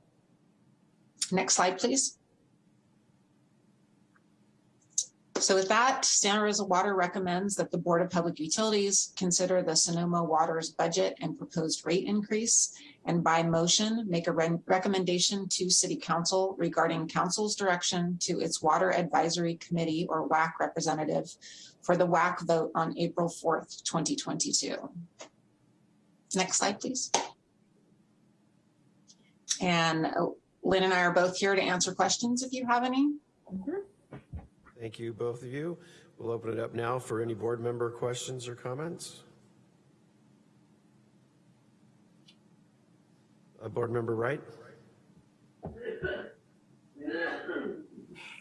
Next slide, please. So with that, Santa Rosa Water recommends that the Board of Public Utilities consider the Sonoma Water's budget and proposed rate increase and by motion make a re recommendation to City Council regarding Council's direction to its Water Advisory Committee or WAC representative for the WAC vote on April 4th, 2022. Next slide, please. And uh, Lynn and I are both here to answer questions if you have any. Mm -hmm. Thank you, both of you. We'll open it up now for any board member questions or comments. Uh, board member Wright.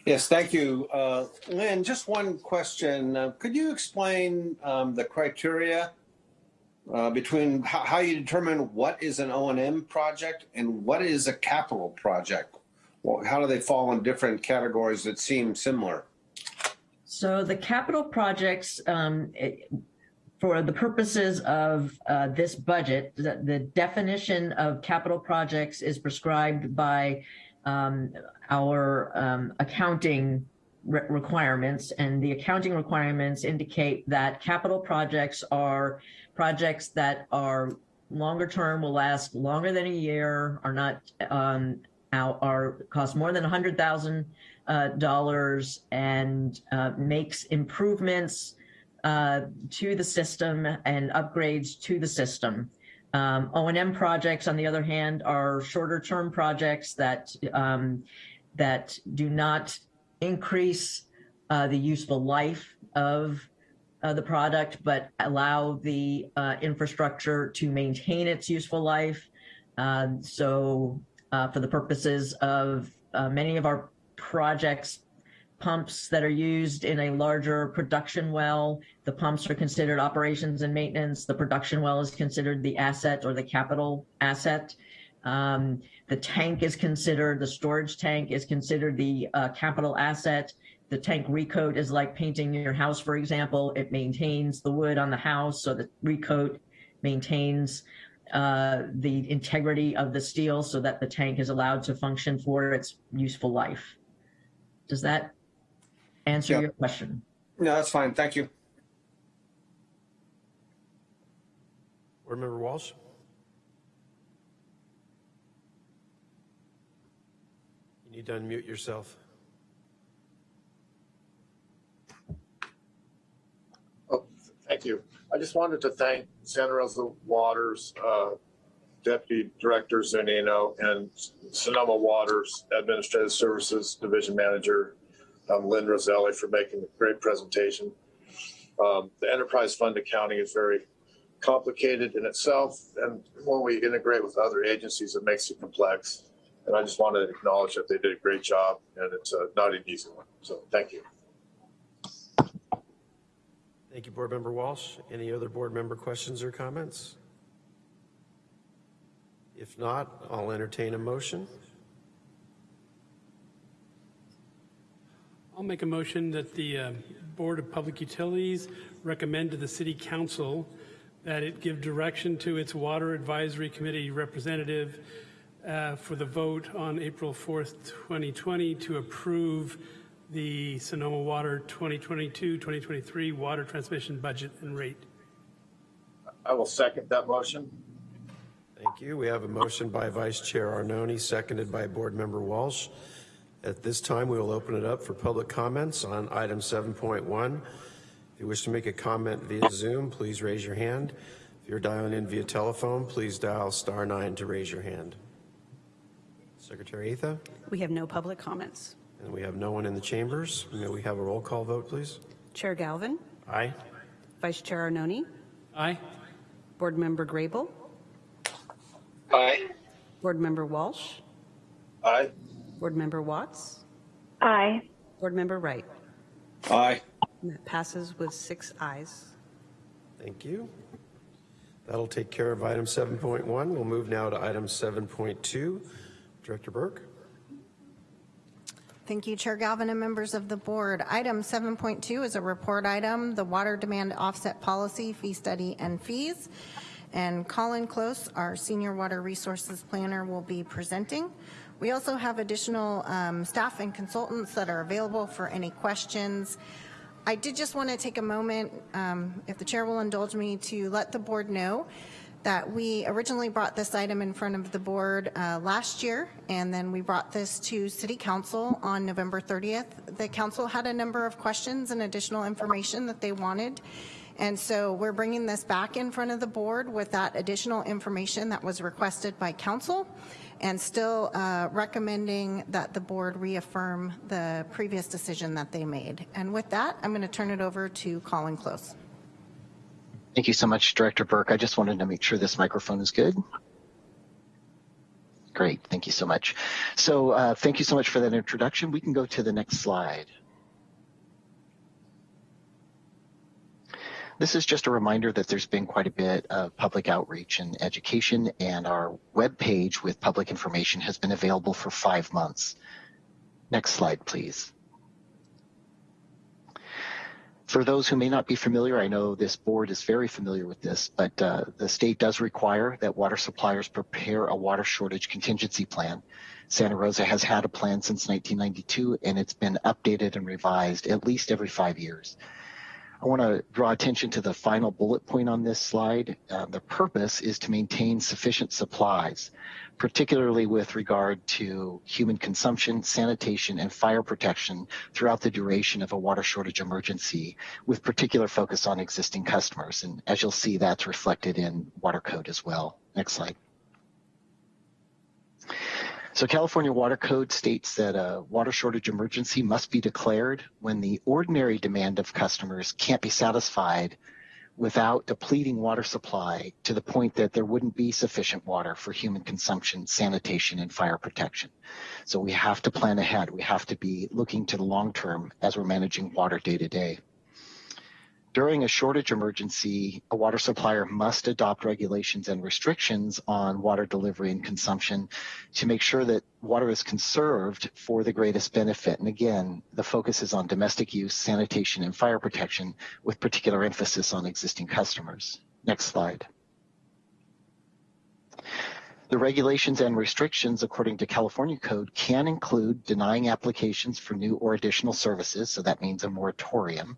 Yes, thank you. Uh, Lynn, just one question. Uh, could you explain um, the criteria uh, between how, how, you determine what is an O&M project and what is a capital project? Well, how do they fall in different categories that seem similar? So the capital projects, um, it, for the purposes of uh, this budget, the, the, definition of capital projects is prescribed by um, our um, accounting re requirements and the accounting requirements indicate that capital projects are projects that are longer term, will last longer than a year, are not um, out are cost more than $100,000 uh, dollars and uh, makes improvements uh, to the system and upgrades to the system. Um, O&M projects, on the other hand, are shorter term projects that um, that do not increase uh, the useful life of uh, the product, but allow the uh, infrastructure to maintain its useful life. Um, so uh, for the purposes of uh, many of our projects, pumps that are used in a larger production well, the pumps are considered operations and maintenance. The production well is considered the asset or the capital asset. Um, the tank is considered, the storage tank is considered the uh, capital asset. The tank recoat is like painting your house, for example. It maintains the wood on the house, so the recoat maintains uh, the integrity of the steel so that the tank is allowed to function for its useful life. Does that answer Yeah. your question? No, that's fine. Thank you. Board Member Walsh? You need to unmute yourself. Oh, thank you. I just wanted to thank Santa Rosa Waters, uh, Deputy Director Zunino and Sonoma Waters Administrative Services Division Manager, um, Lynn Roselli for making a great presentation. Um, the enterprise fund accounting is very complicated in itself. And when we integrate with other agencies, it makes it complex. And I just wanted to acknowledge that they did a great job and it's uh, not an easy one. So thank you. Thank you, Board Member Walsh. Any other board member questions or comments? If not, I'll entertain a motion. I'll make a motion that the uh, Board of Public Utilities recommend to the City Council that it give direction to its Water Advisory Committee representative uh, for the vote on April 4th, 2020, to approve the Sonoma Water 2022-2023 water transmission budget and rate. I will second that motion. Thank you. We have a motion by Vice Chair Arnone, seconded by Board Member Walsh. At this time, we will open it up for public comments on item 7.1. If you wish to make a comment via Zoom, please raise your hand. If you're dialing in via telephone, please dial star nine to raise your hand. Secretary Atha, We have no public comments. and we have no one in the chambers. May we have a roll call vote, please? Chair Galvin, Aye. Vice Chair Arnone, Aye? Board Member Grable, Aye. Board Member Walsh, Aye. Board Member Watts, Aye. Board Member Wright. Aye. And that passes with six ayes. Thank you. That'll take care of item 7.1. We'll move now to item 7.2. Director Burke? Thank you, Chair Galvin and members of the board. Item 7.2 is a report item, the Water Demand Offset Policy, Fee Study and Fees. And Colin Close, our Senior Water Resources Planner, will be presenting. We also have additional um, staff and consultants that are available for any questions. I did just want to take a moment, um, if the chair will indulge me, to let the board know that we originally brought this item in front of the board uh, last year, and then we brought this to City Council on November 30th. The council had a number of questions and additional information that they wanted, and so we're bringing this back in front of the board with that additional information that was requested by council, and still uh, recommending that the board reaffirm the previous decision that they made. And with that, I'm going to turn it over to Colin Close. Thank you so much, Director Burke. I just wanted to make sure this microphone is good. Great, thank you so much. So uh, thank you so much for that introduction. We can go to the next slide. This is just a reminder that there's been quite a bit of public outreach and education, and our webpage with public information has been available for five months. Next slide, please. For those who may not be familiar, I know this board is very familiar with this, but uh, the state does require that water suppliers prepare a water shortage contingency plan. Santa Rosa has had a plan since 1992, and it's been updated and revised at least every five years. I want to draw attention to the final bullet point on this slide. Uh, the purpose is to maintain sufficient supplies, particularly with regard to human consumption, sanitation, and fire protection throughout the duration of a water shortage emergency, with particular focus on existing customers. And as you'll see, that's reflected in water code as well. Next slide. So California Water Code states that a water shortage emergency must be declared when the ordinary demand of customers can't be satisfied without depleting water supply to the point that there wouldn't be sufficient water for human consumption, sanitation, and fire protection. So we have to plan ahead. We have to be looking to the long term as we're managing water day to day. During a shortage emergency, a water supplier must adopt regulations and restrictions on water delivery and consumption to make sure that water is conserved for the greatest benefit. And again, the focus is on domestic use, sanitation, and fire protection with particular emphasis on existing customers. Next slide. The regulations and restrictions according to California code can include denying applications for new or additional services, so that means a moratorium,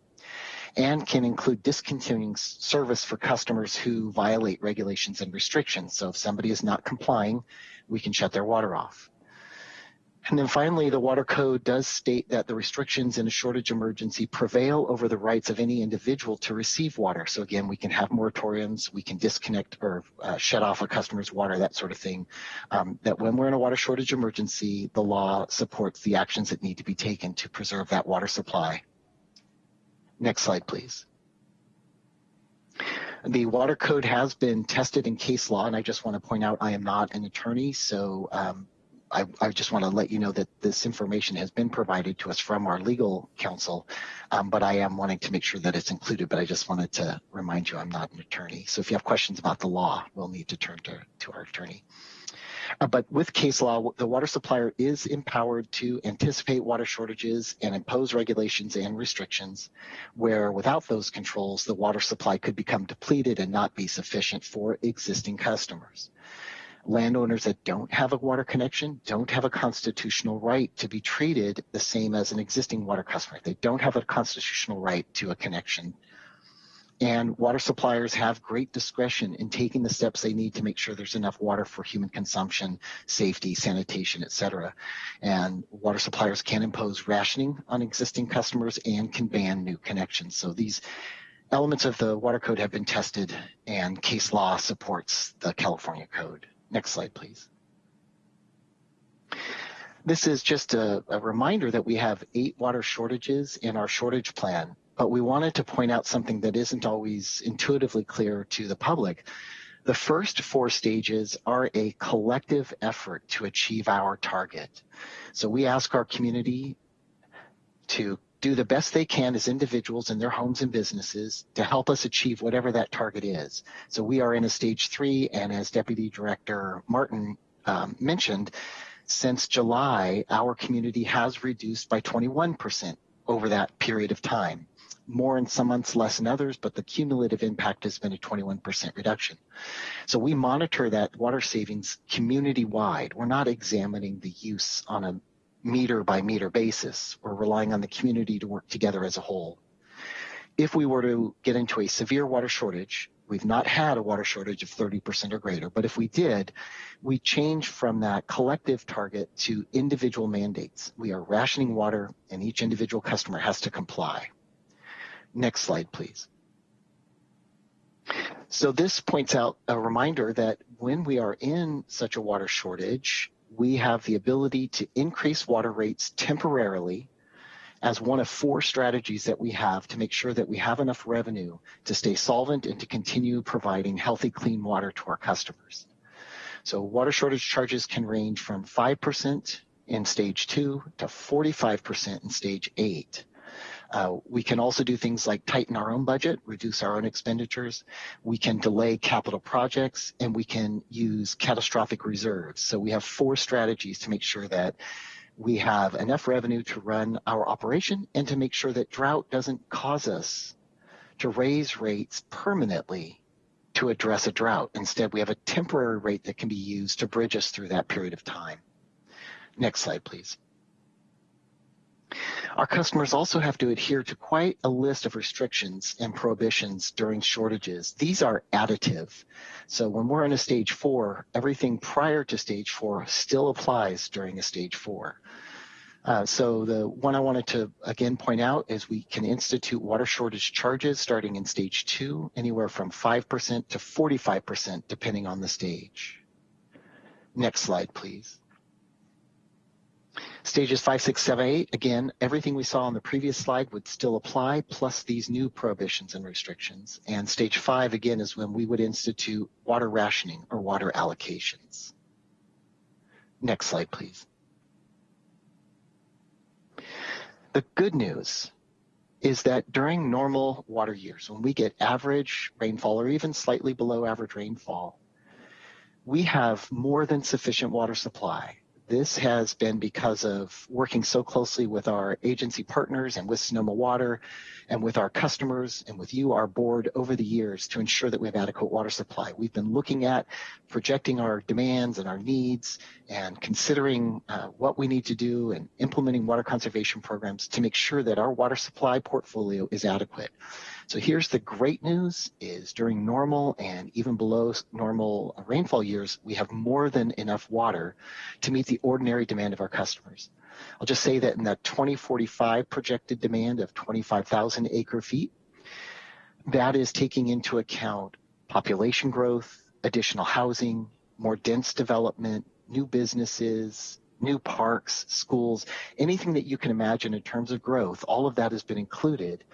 and can include discontinuing service for customers who violate regulations and restrictions. So if somebody is not complying, we can shut their water off. And then finally, the water code does state that the restrictions in a shortage emergency prevail over the rights of any individual to receive water. So again, we can have moratoriums, we can disconnect or uh, shut off a customer's water, that sort of thing. Um, that when we're in a water shortage emergency, the law supports the actions that need to be taken to preserve that water supply. Next slide, please. The water code has been tested in case law, and I just want to point out I am not an attorney, so um, I, I, just want to let you know that this information has been provided to us from our legal counsel, um, but I am wanting to make sure that it's included, but I just wanted to remind you I'm not an attorney. So if you have questions about the law, we'll need to turn to, to our attorney. Uh, but with case law, the water supplier is empowered to anticipate water shortages and impose regulations and restrictions where without those controls, the water supply could become depleted and not be sufficient for existing customers. Landowners that don't have a water connection don't have a constitutional right to be treated the same as an existing water customer. They don't have a constitutional right to a connection and water suppliers have great discretion in taking the steps they need to make sure there's enough water for human consumption, safety, sanitation, et cetera. And water suppliers can impose rationing on existing customers and can ban new connections. So these elements of the water code have been tested and case law supports the California code. Next slide, please. This is just a, a, reminder that we have eight water shortages in our shortage plan but we wanted to point out something that isn't always intuitively clear to the public. The first four stages are a collective effort to achieve our target. So we ask our community to do the best they can as individuals in their homes and businesses to help us achieve whatever that target is. So we are in a stage three, and as Deputy Director Martin um, mentioned, since July, our community has reduced by 21% over that period of time more in some months, less in others, but the cumulative impact has been a 21% reduction. So we monitor that water savings community wide. We're not examining the use on a meter by meter basis. We're relying on the community to work together as a whole. If we were to get into a severe water shortage, we've not had a water shortage of 30% or greater, but if we did, we change from that collective target to individual mandates. We are rationing water and each individual customer has to comply. Next slide, please. So this points out a reminder that when we are in such a water shortage, we have the ability to increase water rates temporarily as one of four strategies that we have to make sure that we have enough revenue to stay solvent and to continue providing healthy, clean water to our customers. So water shortage charges can range from 5% in stage two to 45% in stage eight. Uh, we can also do things like tighten our own budget, reduce our own expenditures. We can delay capital projects and we can use catastrophic reserves. So we have four strategies to make sure that we have enough revenue to run our operation and to make sure that drought doesn't cause us to raise rates permanently to address a drought. Instead, we have a temporary rate that can be used to bridge us through that period of time. Next slide, please. Our customers also have to adhere to quite a list of restrictions and prohibitions during shortages. These are additive. So when we're in a stage four, everything prior to stage four still applies during a stage four. Uh, so the one I wanted to again point out is we can institute water shortage charges starting in stage two, anywhere from 5% to 45%, depending on the stage. Next slide, please. Stages five, six, seven, eight, again, everything we saw on the previous slide would still apply, plus these new prohibitions and restrictions. And stage five, again, is when we would institute water rationing or water allocations. Next slide, please. The good news is that during normal water years, when we get average rainfall or even slightly below average rainfall, we have more than sufficient water supply this has been because of working so closely with our agency partners and with Sonoma Water and with our customers and with you, our board, over the years to ensure that we have adequate water supply. We've been looking at projecting our demands and our needs and considering uh, what we need to do and implementing water conservation programs to make sure that our water supply portfolio is adequate. So here's the great news is during normal and even below normal uh, rainfall years, we have more than enough water to meet the ordinary demand of our customers. I'll just say that in that 2045 projected demand of 25,000 acre feet, that is taking into account population growth, additional housing, more dense development, new businesses, new parks, schools, anything that you can imagine in terms of growth, all of that has been included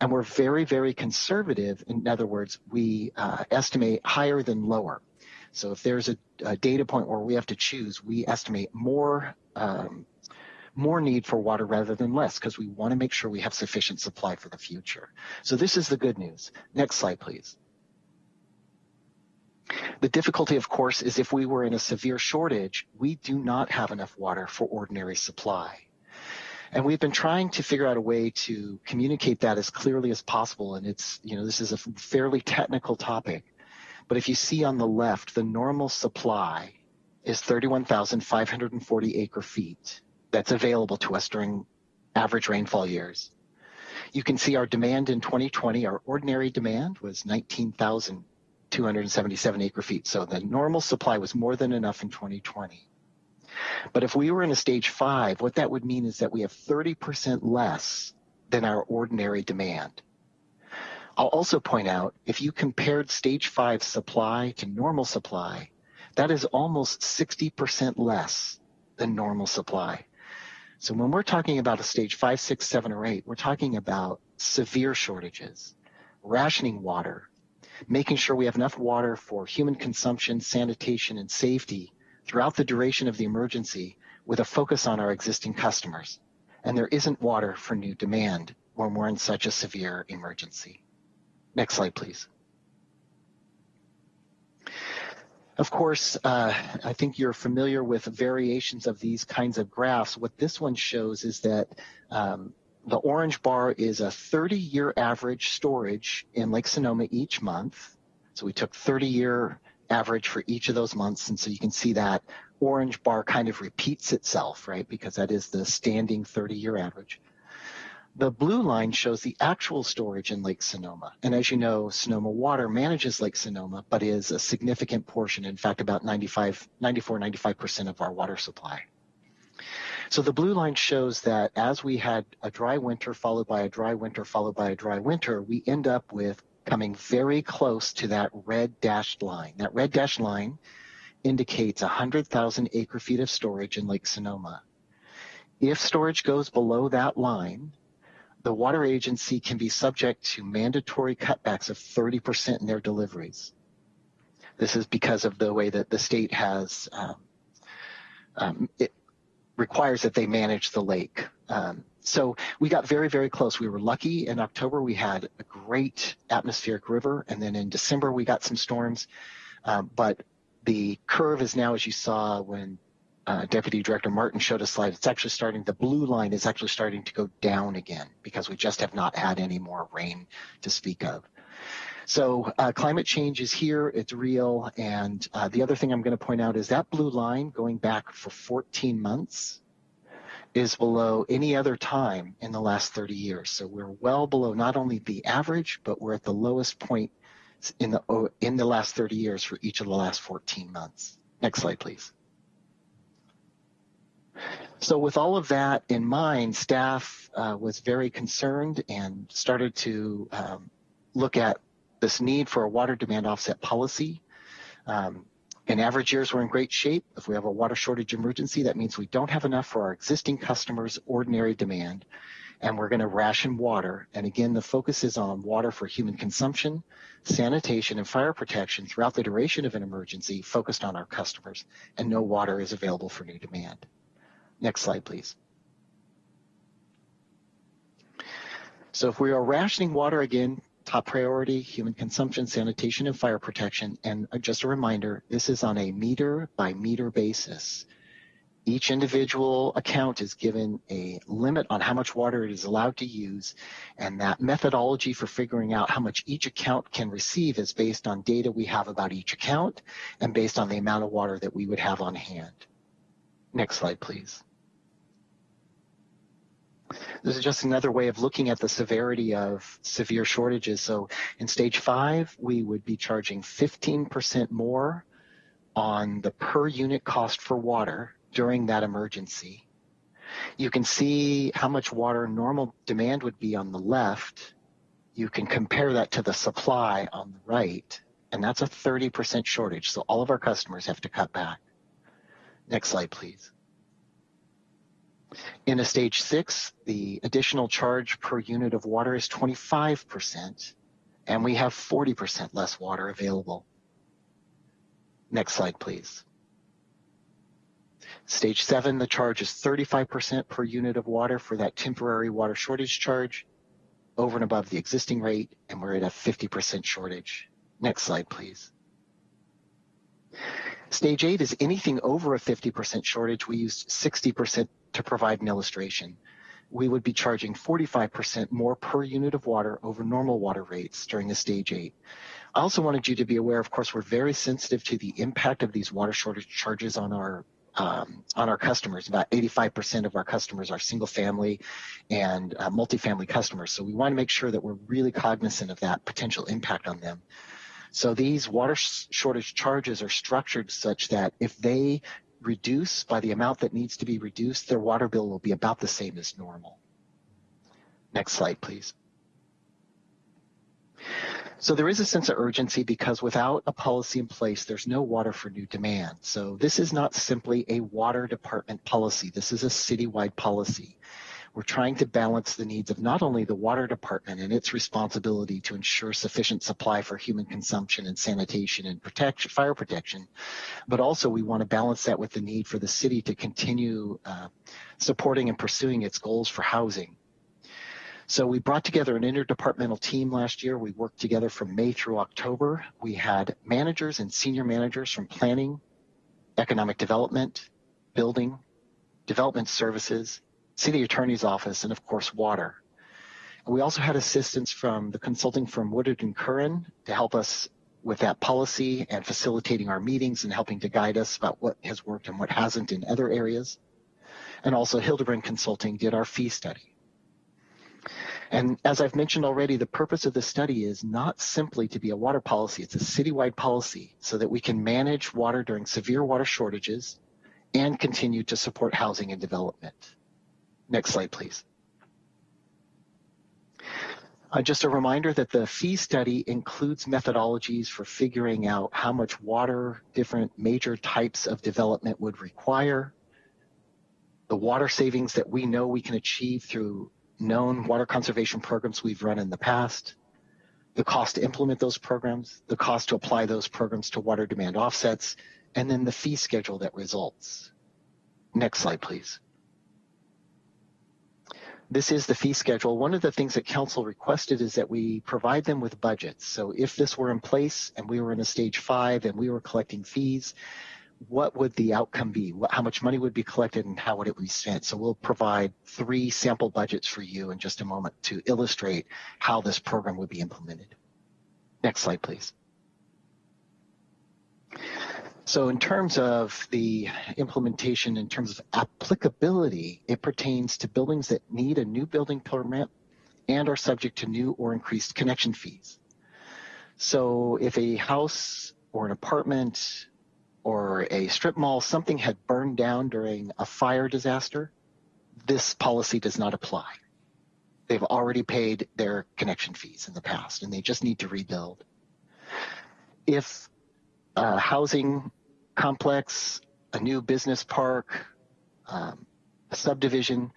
and we're very, very conservative. In other words, we uh, estimate higher than lower. So if there's a, a, data point where we have to choose, we estimate more um, more need for water rather than less because we want to make sure we have sufficient supply for the future. So this is the good news. Next slide, please. The difficulty, of course, is if we were in a severe shortage, we do not have enough water for ordinary supply. And we've been trying to figure out a way to communicate that as clearly as possible. And it's, you know, this is a fairly technical topic. But if you see on the left, the normal supply is 31,540 acre feet that's available to us during average rainfall years. You can see our demand in 2020, our ordinary demand was 19,277 acre feet. So the normal supply was more than enough in 2020. But if we were in a stage five, what that would mean is that we have 30% less than our ordinary demand. I'll also point out, if you compared stage five supply to normal supply, that is almost 60% less than normal supply. So when we're talking about a stage five, six, seven, or eight, we're talking about severe shortages, rationing water, making sure we have enough water for human consumption, sanitation, and safety throughout the duration of the emergency with a focus on our existing customers. And there isn't water for new demand when we're in such a severe emergency. Next slide, please. Of course, uh, I think you're familiar with variations of these kinds of graphs. What this one shows is that um, the orange bar is a 30-year average storage in Lake Sonoma each month. So we took 30-year average for each of those months. And so you can see that orange bar kind of repeats itself, right? Because that is the standing 30 year average. The blue line shows the actual storage in Lake Sonoma. And as you know, Sonoma Water manages Lake Sonoma, but is a significant portion, in fact, about 95, 94, 95% of our water supply. So the blue line shows that as we had a dry winter followed by a dry winter followed by a dry winter, we end up with coming very close to that red dashed line. That red dashed line indicates 100,000 acre feet of storage in Lake Sonoma. If storage goes below that line, the water agency can be subject to mandatory cutbacks of 30% in their deliveries. This is because of the way that the state has, um, um, it requires that they manage the lake. Um, so we got very, very close. We were lucky in October. We had a great atmospheric river. And then in December, we got some storms. Um, but the curve is now, as you saw when uh, Deputy Director Martin showed a slide, it's actually starting, the blue line is actually starting to go down again because we just have not had any more rain to speak of. So uh, climate change is here, it's real. And uh, the other thing I'm going to point out is that blue line going back for 14 months is below any other time in the last 30 years. So we're well below not only the average, but we're at the lowest point in the, in the last 30 years for each of the last 14 months. Next slide, please. So with all of that in mind, staff uh, was very concerned and started to um, look at this need for a water demand offset policy. Um, in average years, we're in great shape. If we have a water shortage emergency, that means we don't have enough for our existing customers' ordinary demand, and we're going to ration water. And again, the focus is on water for human consumption, sanitation, and fire protection throughout the duration of an emergency, focused on our customers, and no water is available for new demand. Next slide, please. So if we are rationing water again, top priority, human consumption, sanitation, and fire protection. And uh, just a reminder, this is on a meter by meter basis. Each individual account is given a limit on how much water it is allowed to use, and that methodology for figuring out how much each account can receive is based on data we have about each account and based on the amount of water that we would have on hand. Next slide, please. This is just another way of looking at the severity of severe shortages. So in stage five, we would be charging 15% more on the per unit cost for water during that emergency. You can see how much water normal demand would be on the left. You can compare that to the supply on the right, and that's a 30% shortage. So all of our customers have to cut back. Next slide, please. In a stage six, the additional charge per unit of water is 25%, and we have 40% less water available. Next slide, please. Stage seven, the charge is 35% per unit of water for that temporary water shortage charge over and above the existing rate, and we're at a 50% shortage. Next slide, please. Stage eight is anything over a 50% shortage. We used 60% to provide an illustration. We would be charging 45% more per unit of water over normal water rates during a stage eight. I also wanted you to be aware, of course, we're very sensitive to the impact of these water shortage charges on our um, on our customers. About 85% of our customers are single family and uh, multifamily customers. So we want to make sure that we're really cognizant of that potential impact on them. So these water shortage charges are structured such that if they reduce by the amount that needs to be reduced, their water bill will be about the same as normal. Next slide, please. So there is a sense of urgency because without a policy in place, there's no water for new demand. So this is not simply a water department policy. This is a citywide policy. We're trying to balance the needs of not only the water department and its responsibility to ensure sufficient supply for human consumption and sanitation and protection, fire protection, but also we want to balance that with the need for the city to continue uh, supporting and pursuing its goals for housing. So we brought together an interdepartmental team last year. We worked together from May through October. We had managers and senior managers from planning, economic development, building, development services, city attorney's office, and of course, water. We also had assistance from the consulting firm Woodard and Curran to help us with that policy and facilitating our meetings and helping to guide us about what has worked and what hasn't in other areas. And also Hildebrand Consulting did our fee study. And as I've mentioned already, the purpose of the study is not simply to be a water policy, it's a citywide policy so that we can manage water during severe water shortages and continue to support housing and development. Next slide, please. Uh, just a reminder that the fee study includes methodologies for figuring out how much water different major types of development would require, the water savings that we know we can achieve through known water conservation programs we've run in the past, the cost to implement those programs, the cost to apply those programs to water demand offsets, and then the fee schedule that results. Next slide, please. This is the fee schedule. One of the things that council requested is that we provide them with budgets. So if this were in place and we were in a stage five and we were collecting fees, what would the outcome be? How much money would be collected and how would it be spent? So we'll provide three sample budgets for you in just a moment to illustrate how this program would be implemented. Next slide, please. So in terms of the implementation, in terms of applicability, it pertains to buildings that need a new building permit and are subject to new or increased connection fees. So if a house or an apartment or a strip mall, something had burned down during a fire disaster, this policy does not apply. They've already paid their connection fees in the past and they just need to rebuild. If a housing complex, a new business park, um, a subdivision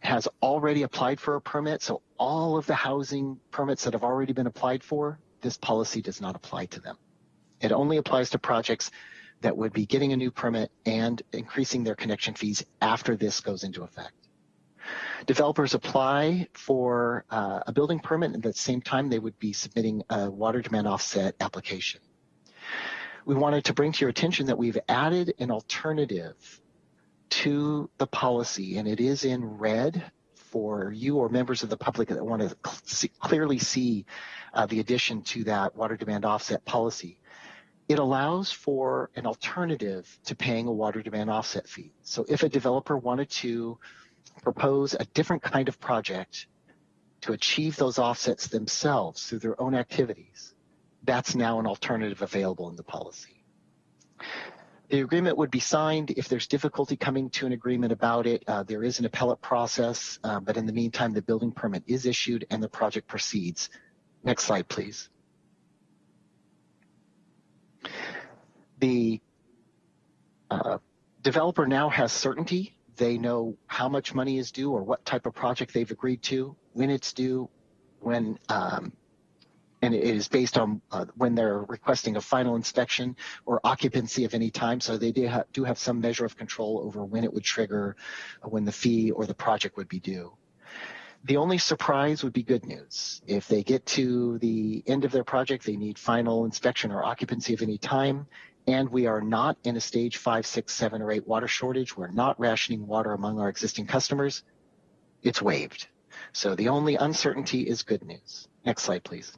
has already applied for a permit, so all of the housing permits that have already been applied for, this policy does not apply to them. It only applies to projects that would be getting a new permit and increasing their connection fees after this goes into effect. Developers apply for uh, a building permit and at the same time they would be submitting a water demand offset application. We wanted to bring to your attention that we've added an alternative to the policy and it is in red for you or members of the public that want to cl clearly see uh, the addition to that water demand offset policy. It allows for an alternative to paying a water demand offset fee. So if a developer wanted to propose a different kind of project to achieve those offsets themselves through their own activities, that's now an alternative available in the policy. The agreement would be signed if there's difficulty coming to an agreement about it. Uh, there is an appellate process, uh, but in the meantime, the building permit is issued and the project proceeds. Next slide, please. The uh, developer now has certainty. They know how much money is due or what type of project they've agreed to, when it's due, when um, and it is based on uh, when they're requesting a final inspection or occupancy of any time. So they do, ha do have some measure of control over when it would trigger, uh, when the fee or the project would be due. The only surprise would be good news. If they get to the end of their project, they need final inspection or occupancy of any time, and we are not in a stage five, six, seven, or eight water shortage. We're not rationing water among our existing customers. It's waived. So the only uncertainty is good news. Next slide, please.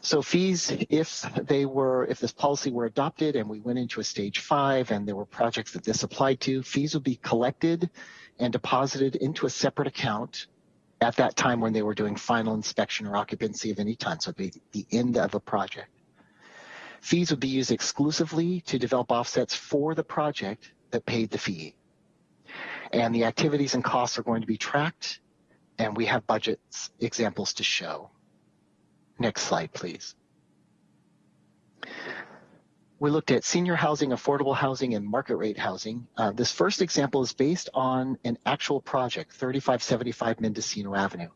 So fees, if they were, if this policy were adopted and we went into a stage five and there were projects that this applied to, fees would be collected and deposited into a separate account at that time when they were doing final inspection or occupancy of any time. So it'd be the end of a project. Fees would be used exclusively to develop offsets for the project that paid the fee. And the activities and costs are going to be tracked and we have budgets examples to show. Next slide, please. We looked at senior housing, affordable housing, and market rate housing. Uh, this first example is based on an actual project, 3575 Mendocino Avenue.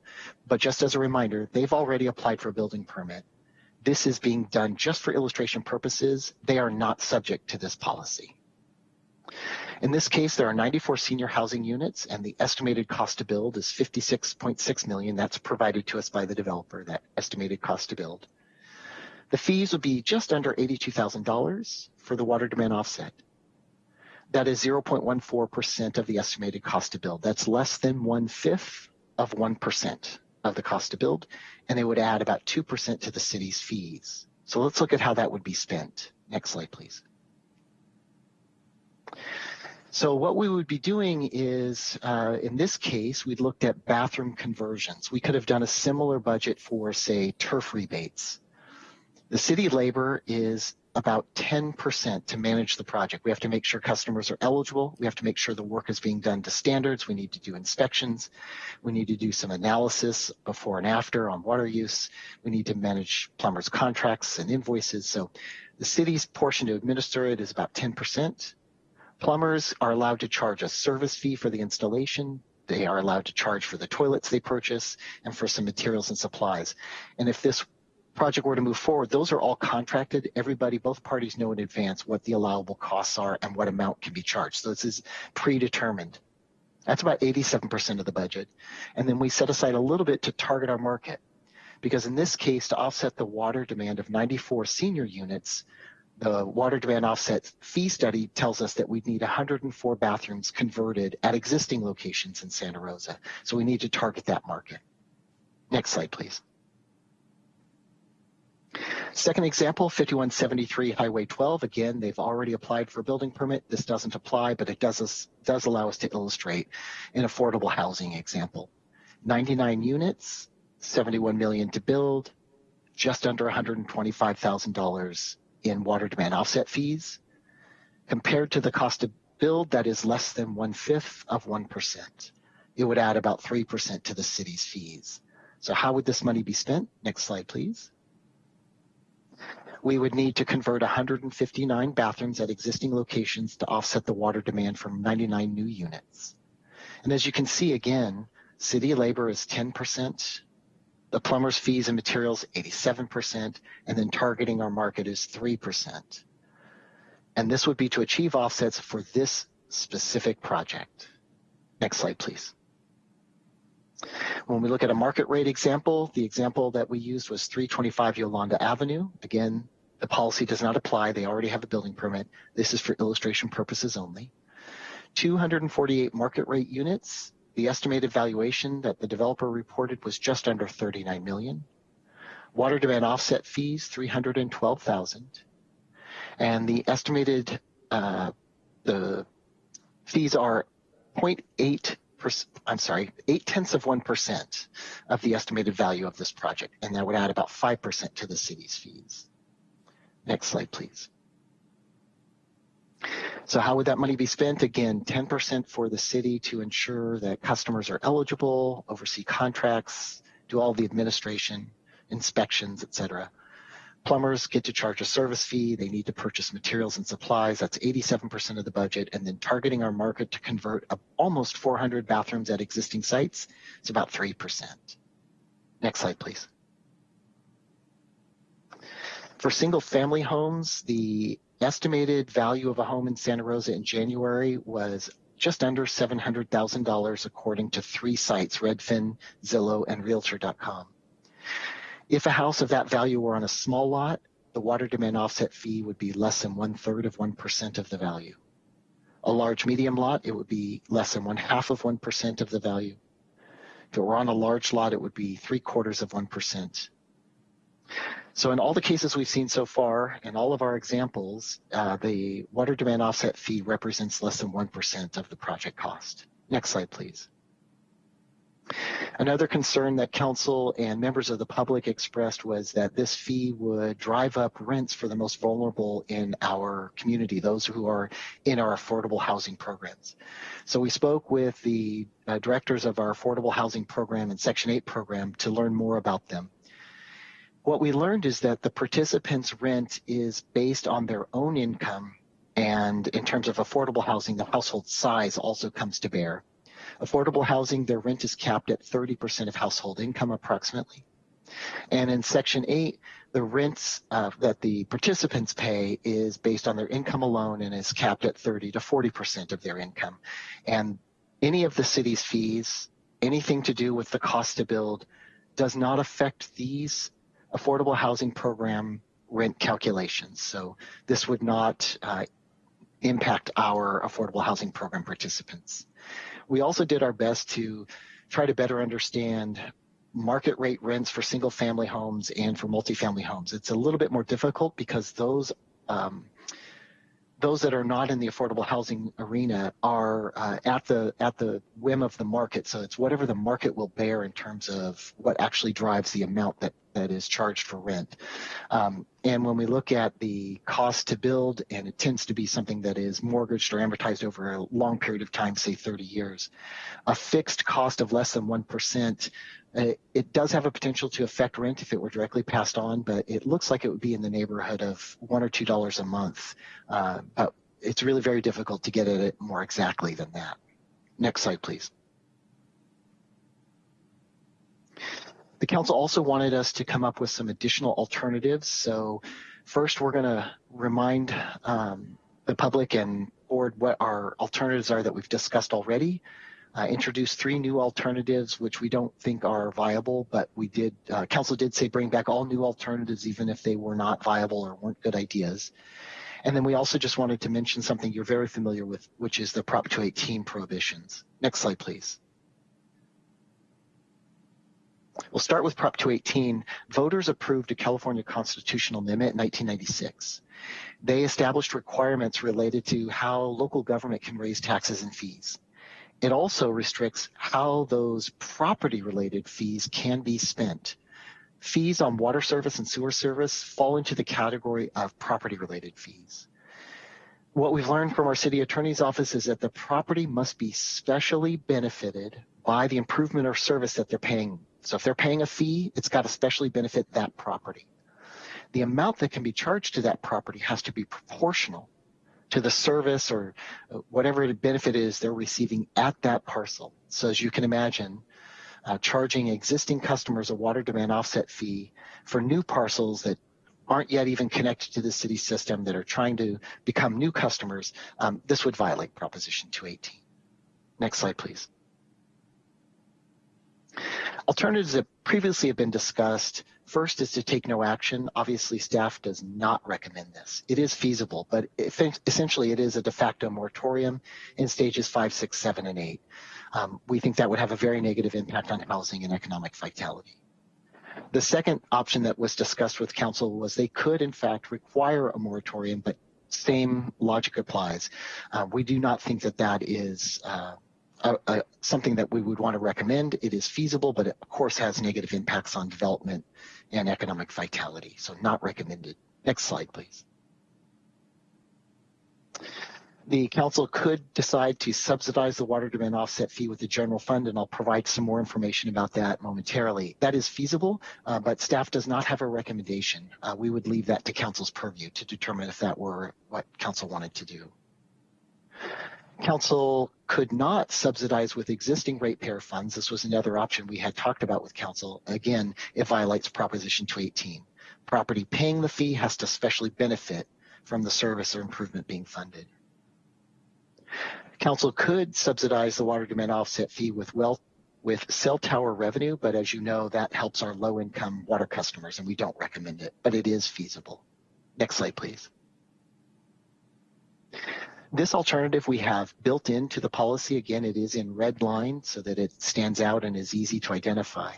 But just as a reminder, they've already applied for a building permit. This is being done just for illustration purposes. They are not subject to this policy. In this case, there are 94 senior housing units and the estimated cost to build is 56.6 million. That's provided to us by the developer, that estimated cost to build. The fees would be just under $82,000 for the water demand offset. That is 0.14% of the estimated cost to build. That's less than one fifth of 1% of the cost to build, and they would add about 2% to the city's fees. So let's look at how that would be spent. Next slide, please. So what we would be doing is, uh, in this case, we looked at bathroom conversions. We could have done a similar budget for, say, turf rebates. The city labor is about 10% to manage the project. We have to make sure customers are eligible. We have to make sure the work is being done to standards. We need to do inspections. We need to do some analysis before and after on water use. We need to manage plumbers' contracts and invoices. So the city's portion to administer it is about 10%. Plumbers are allowed to charge a service fee for the installation. They are allowed to charge for the toilets they purchase and for some materials and supplies. And if this project were to move forward, those are all contracted. Everybody, both parties know in advance what the allowable costs are and what amount can be charged. So this is predetermined. That's about 87% of the budget. And then we set aside a little bit to target our market. Because in this case, to offset the water demand of 94 senior units, the water demand offset fee study tells us that we need 104 bathrooms converted at existing locations in Santa Rosa. So we need to target that market. Next slide, please. Second example, 5173 Highway 12. Again, they've already applied for a building permit. This doesn't apply, but it does, does allow us to illustrate an affordable housing example. 99 units, 71 million to build, just under $125,000 in water demand offset fees. Compared to the cost to build, that is less than one fifth of 1%. It would add about 3% to the city's fees. So how would this money be spent? Next slide, please. We would need to convert 159 bathrooms at existing locations to offset the water demand from 99 new units. And as you can see again, city labor is 10%, the plumber's fees and materials 87%, and then targeting our market is 3%. And this would be to achieve offsets for this specific project. Next slide, please. When we look at a market rate example, the example that we used was 325 Yolanda Avenue. Again, the policy does not apply. They already have a building permit. This is for illustration purposes only. 248 market rate units. The estimated valuation that the developer reported was just under 39 million. Water demand offset fees, 312,000. And the estimated, uh, the fees are 0.8 I'm sorry, eight tenths of 1% of the estimated value of this project. And that would add about 5% to the city's fees. Next slide, please. So how would that money be spent? Again, 10% for the city to ensure that customers are eligible, oversee contracts, do all the administration, inspections, et cetera. Plumbers get to charge a service fee. They need to purchase materials and supplies. That's 87% of the budget. And then targeting our market to convert almost 400 bathrooms at existing sites, it's about 3%. Next slide, please. For single family homes, the estimated value of a home in Santa Rosa in January was just under $700,000 according to three sites, Redfin, Zillow, and Realtor.com. If a house of that value were on a small lot, the water demand offset fee would be less than one third of 1% of the value. A large medium lot, it would be less than one half of 1% of the value. If it were on a large lot, it would be three quarters of 1%. So in all the cases we've seen so far, in all of our examples, uh, the water demand offset fee represents less than 1% of the project cost. Next slide, please. Another concern that council and members of the public expressed was that this fee would drive up rents for the most vulnerable in our community, those who are in our affordable housing programs. So we spoke with the uh, directors of our affordable housing program and Section 8 program to learn more about them. What we learned is that the participants' rent is based on their own income and in terms of affordable housing, the household size also comes to bear. Affordable housing, their rent is capped at 30% of household income approximately. And in Section 8, the rents uh, that the participants pay is based on their income alone and is capped at 30 to 40% of their income. And any of the city's fees, anything to do with the cost to build, does not affect these affordable housing program rent calculations. So this would not uh, impact our affordable housing program participants. We also did our best to try to better understand market rate rents for single family homes and for multifamily homes. It's a little bit more difficult because those um, those that are not in the affordable housing arena are uh, at the at the whim of the market. So it's whatever the market will bear in terms of what actually drives the amount that that is charged for rent. Um, and when we look at the cost to build, and it tends to be something that is mortgaged or amortized over a long period of time, say 30 years, a fixed cost of less than 1%, uh, it does have a potential to affect rent if it were directly passed on, but it looks like it would be in the neighborhood of one or two dollars a month. Uh, but it's really very difficult to get at it more exactly than that. Next slide, please. The council also wanted us to come up with some additional alternatives. So first, we're going to remind um, the public and board what our alternatives are that we've discussed already. Uh, introduce three new alternatives, which we don't think are viable, but we did, uh, council did say bring back all new alternatives, even if they were not viable or weren't good ideas. And then we also just wanted to mention something you're very familiar with, which is the Prop 218 prohibitions. Next slide, please. We'll start with Prop 218. Voters approved a California constitutional amendment in 1996. They established requirements related to how local government can raise taxes and fees. It also restricts how those property related fees can be spent. Fees on water service and sewer service fall into the category of property related fees. What we've learned from our city attorney's office is that the property must be specially benefited by the improvement or service that they're paying. So if they're paying a fee, it's got to specially benefit that property. The amount that can be charged to that property has to be proportional to the service or whatever the benefit is they're receiving at that parcel. So as you can imagine, uh, charging existing customers a water demand offset fee for new parcels that aren't yet even connected to the city system that are trying to become new customers, um, this would violate Proposition 218. Next slide, please. Alternatives that previously have been discussed, first is to take no action. Obviously, staff does not recommend this. It is feasible, but essentially it is a de facto moratorium in stages five, six, seven, and eight. Um, we think that would have a very negative impact on housing and economic vitality. The second option that was discussed with council was they could, in fact, require a moratorium, but same logic applies. Uh, we do not think that that is uh, something that we would want to recommend. It is feasible, but it, of course, has negative impacts on development and economic vitality, so not recommended. Next slide, please the council could decide to subsidize the water demand offset fee with the general fund, and I'll provide some more information about that momentarily. That is feasible, uh, but staff does not have a recommendation. Uh, we would leave that to council's purview to determine if that were what council wanted to do. Council could not subsidize with existing ratepayer funds. This was another option we had talked about with council. Again, it violates Proposition 218. Property paying the fee has to specially benefit from the service or improvement being funded. Council could subsidize the water demand offset fee with well with cell tower revenue, but as you know, that helps our low income water customers and we don't recommend it, but it is feasible. Next slide, please. This alternative we have built into the policy. Again, it is in red line so that it stands out and is easy to identify.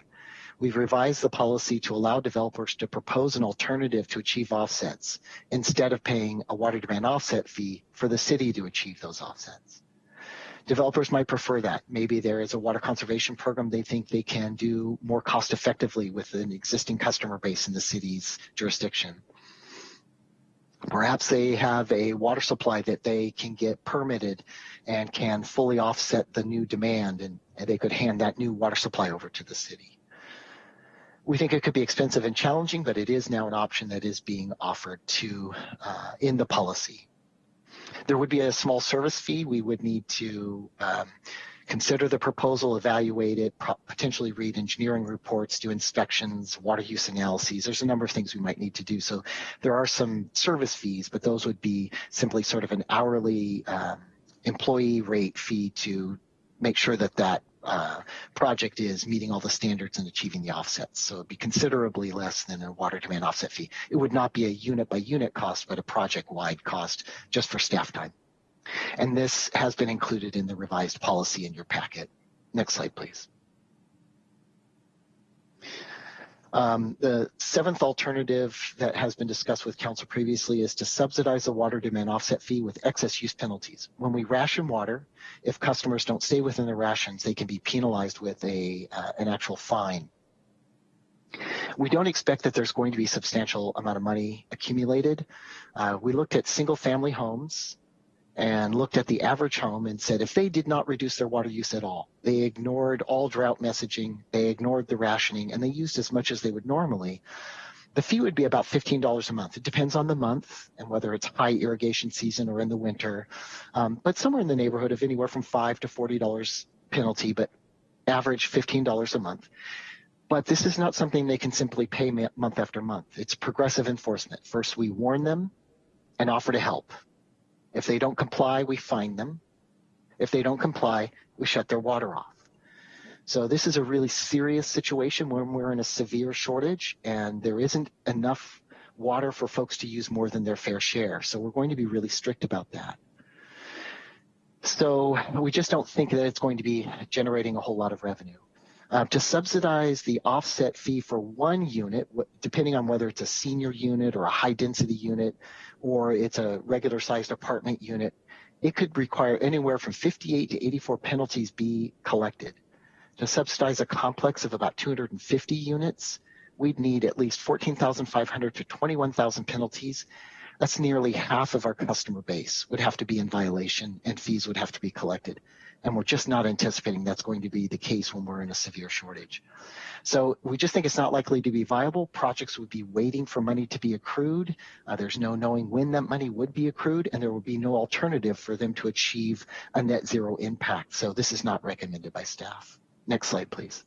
We've revised the policy to allow developers to propose an alternative to achieve offsets instead of paying a water demand offset fee for the city to achieve those offsets. Developers might prefer that. Maybe there is a water conservation program they think they can do more cost effectively with an existing customer base in the city's jurisdiction. Perhaps they have a water supply that they can get permitted and can fully offset the new demand and, and they could hand that new water supply over to the city. We think it could be expensive and challenging, but it is now an option that is being offered to uh, in the policy. There would be a small service fee. We would need to um, consider the proposal, evaluate it, potentially read engineering reports, do inspections, water use analyses. There's a number of things we might need to do. So there are some service fees, but those would be simply sort of an hourly um, employee rate fee to make sure that that uh, project is meeting all the standards and achieving the offsets. So it'd be considerably less than a water demand offset fee. It would not be a unit by unit cost, but a project wide cost just for staff time. And this has been included in the revised policy in your packet. Next slide, please. Um, the seventh alternative that has been discussed with council previously is to subsidize the water demand offset fee with excess use penalties. When we ration water, if customers don't stay within their rations, they can be penalized with a uh, an actual fine. We don't expect that there's going to be substantial amount of money accumulated. Uh, we looked at single family homes and looked at the average home and said if they did not reduce their water use at all, they ignored all drought messaging, they ignored the rationing, and they used as much as they would normally, the fee would be about $15 a month. It depends on the month and whether it's high irrigation season or in the winter, um, but somewhere in the neighborhood of anywhere from five to $40 penalty, but average $15 a month. But this is not something they can simply pay month after month. It's progressive enforcement. First, we warn them and offer to help. If they don't comply, we fine them. If they don't comply, we shut their water off. So this is a really serious situation when we're in a severe shortage and there isn't enough water for folks to use more than their fair share. So we're going to be really strict about that. So we just don't think that it's going to be generating a whole lot of revenue. Uh, to subsidize the offset fee for one unit, depending on whether it's a senior unit or a high density unit, or it's a regular sized apartment unit, it could require anywhere from 58 to 84 penalties be collected. To subsidize a complex of about 250 units, we'd need at least 14,500 to 21,000 penalties. That's nearly half of our customer base would have to be in violation and fees would have to be collected. And we're just not anticipating that's going to be the case when we're in a severe shortage. So we just think it's not likely to be viable. Projects would be waiting for money to be accrued. Uh, there's no knowing when that money would be accrued, and there would be no alternative for them to achieve a net zero impact. So this is not recommended by staff. Next slide, please.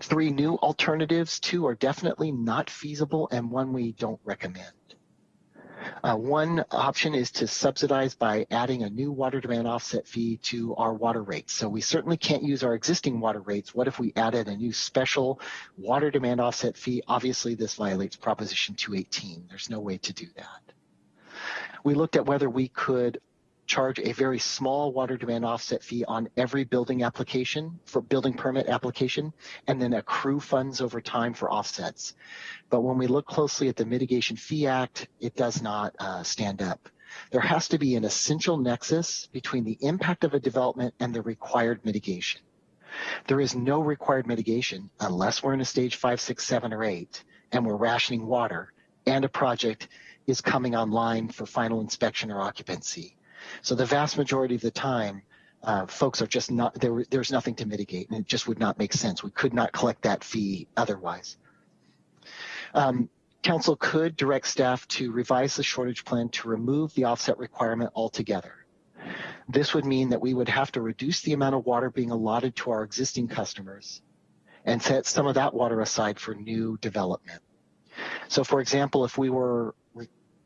Three new alternatives, two are definitely not feasible, and one we don't recommend. Uh, one option is to subsidize by adding a new water demand offset fee to our water rates. So we certainly can't use our existing water rates. What if we added a new special water demand offset fee? Obviously, this violates Proposition 218. There's no way to do that. We looked at whether we could charge a very small water demand offset fee on every building application for building permit application and then accrue funds over time for offsets. But when we look closely at the Mitigation Fee Act, it does not uh, stand up. There has to be an essential nexus between the impact of a development and the required mitigation. There is no required mitigation unless we're in a stage five, six, seven, or eight, and we're rationing water and a project is coming online for final inspection or occupancy. So the vast majority of the time, uh, folks are just not there. There's nothing to mitigate, and it just would not make sense. We could not collect that fee otherwise. Um, Council could direct staff to revise the shortage plan to remove the offset requirement altogether. This would mean that we would have to reduce the amount of water being allotted to our existing customers and set some of that water aside for new development. So for example, if we were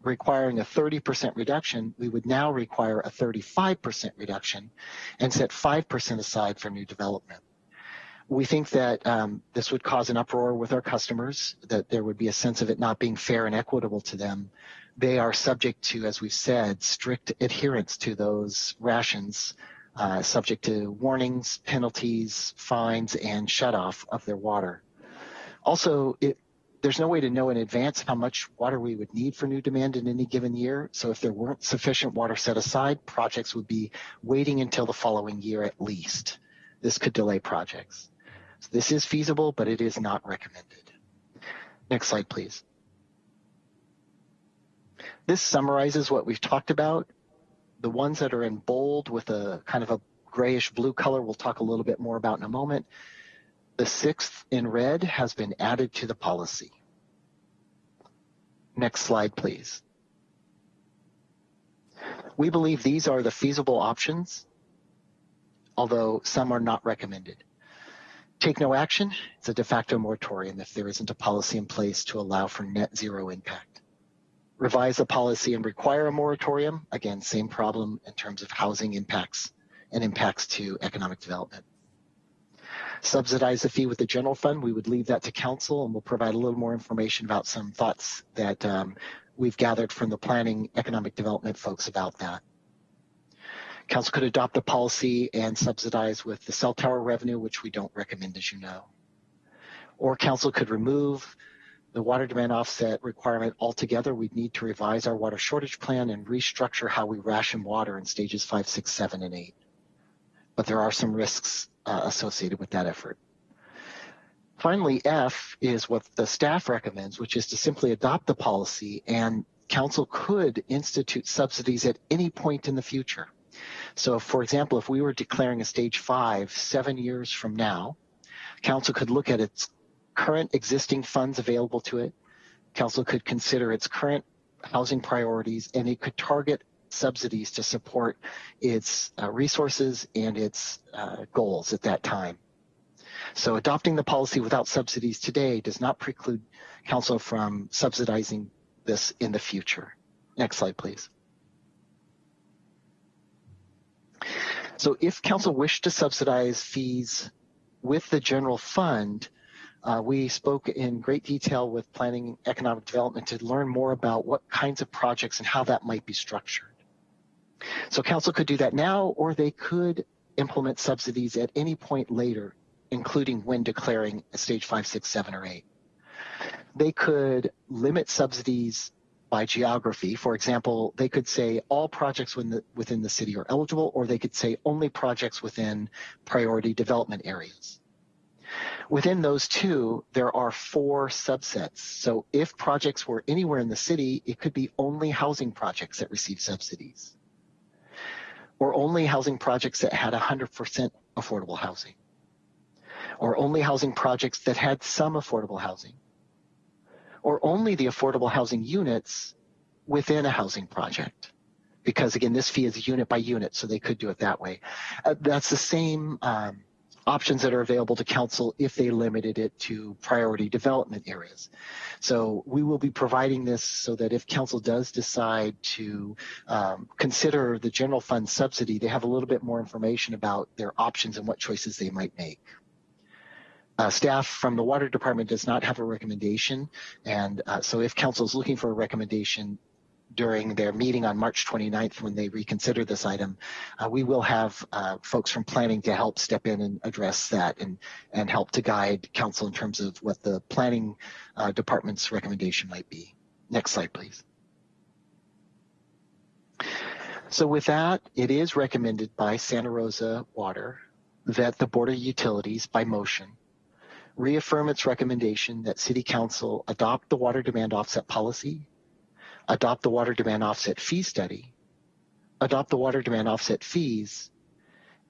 requiring a 30% reduction, we would now require a 35% reduction and set 5% aside for new development. We think that um, this would cause an uproar with our customers, that there would be a sense of it not being fair and equitable to them. They are subject to, as we've said, strict adherence to those rations, uh, subject to warnings, penalties, fines, and shutoff of their water. Also, it, there's no way to know in advance how much water we would need for new demand in any given year. So if there weren't sufficient water set aside, projects would be waiting until the following year at least. This could delay projects. So this is feasible, but it is not recommended. Next slide, please. This summarizes what we've talked about. The ones that are in bold with a kind of a grayish blue color, we'll talk a little bit more about in a moment. The sixth in red has been added to the policy. Next slide, please. We believe these are the feasible options, although some are not recommended. Take no action, it's a de facto moratorium if there isn't a policy in place to allow for net zero impact. Revise the policy and require a moratorium, again, same problem in terms of housing impacts and impacts to economic development subsidize the fee with the general fund, we would leave that to council and we'll provide a little more information about some thoughts that um, we've gathered from the planning economic development folks about that. Council could adopt a policy and subsidize with the cell tower revenue, which we don't recommend, as you know. Or council could remove the water demand offset requirement altogether. We'd need to revise our water shortage plan and restructure how we ration water in stages five, six, seven, and eight. But there are some risks uh, associated with that effort. Finally, F is what the staff recommends, which is to simply adopt the policy and council could institute subsidies at any point in the future. So for example, if we were declaring a stage five seven years from now, council could look at its current existing funds available to it. Council could consider its current housing priorities and it could target subsidies to support its uh, resources and its uh, goals at that time. So adopting the policy without subsidies today does not preclude council from subsidizing this in the future. Next slide, please. So if council wished to subsidize fees with the general fund, uh, we spoke in great detail with planning economic development to learn more about what kinds of projects and how that might be structured. So council could do that now, or they could implement subsidies at any point later, including when declaring a stage five, six, seven, or eight. They could limit subsidies by geography. For example, they could say all projects within the, within the city are eligible, or they could say only projects within priority development areas. Within those two, there are four subsets. So if projects were anywhere in the city, it could be only housing projects that receive subsidies or only housing projects that had 100% affordable housing or only housing projects that had some affordable housing or only the affordable housing units within a housing project? Because again this fee is unit by unit so they could do it that way. Uh, that's the same um, options that are available to council if they limited it to priority development areas. So we will be providing this so that if council does decide to um, consider the general fund subsidy, they have a little bit more information about their options and what choices they might make. Uh, staff from the water department does not have a recommendation. And uh, so if council is looking for a recommendation, during their meeting on March 29th when they reconsider this item, uh, we will have uh, folks from planning to help step in and address that and, and help to guide council in terms of what the planning uh, department's recommendation might be. Next slide, please. So with that, it is recommended by Santa Rosa Water that the Board of Utilities, by motion, reaffirm its recommendation that City Council adopt the water demand offset policy adopt the water demand offset fee study, adopt the water demand offset fees,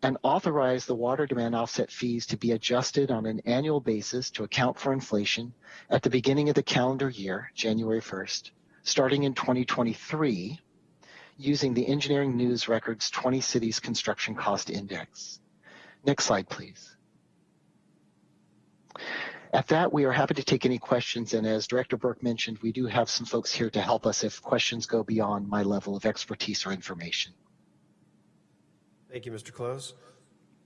and authorize the water demand offset fees to be adjusted on an annual basis to account for inflation at the beginning of the calendar year, January 1st, starting in 2023, using the Engineering News Records 20 Cities Construction Cost Index. Next slide, please. At that, we are happy to take any questions. And as Director Burke mentioned, we do have some folks here to help us if questions go beyond my level of expertise or information. Thank you, Mr. Close.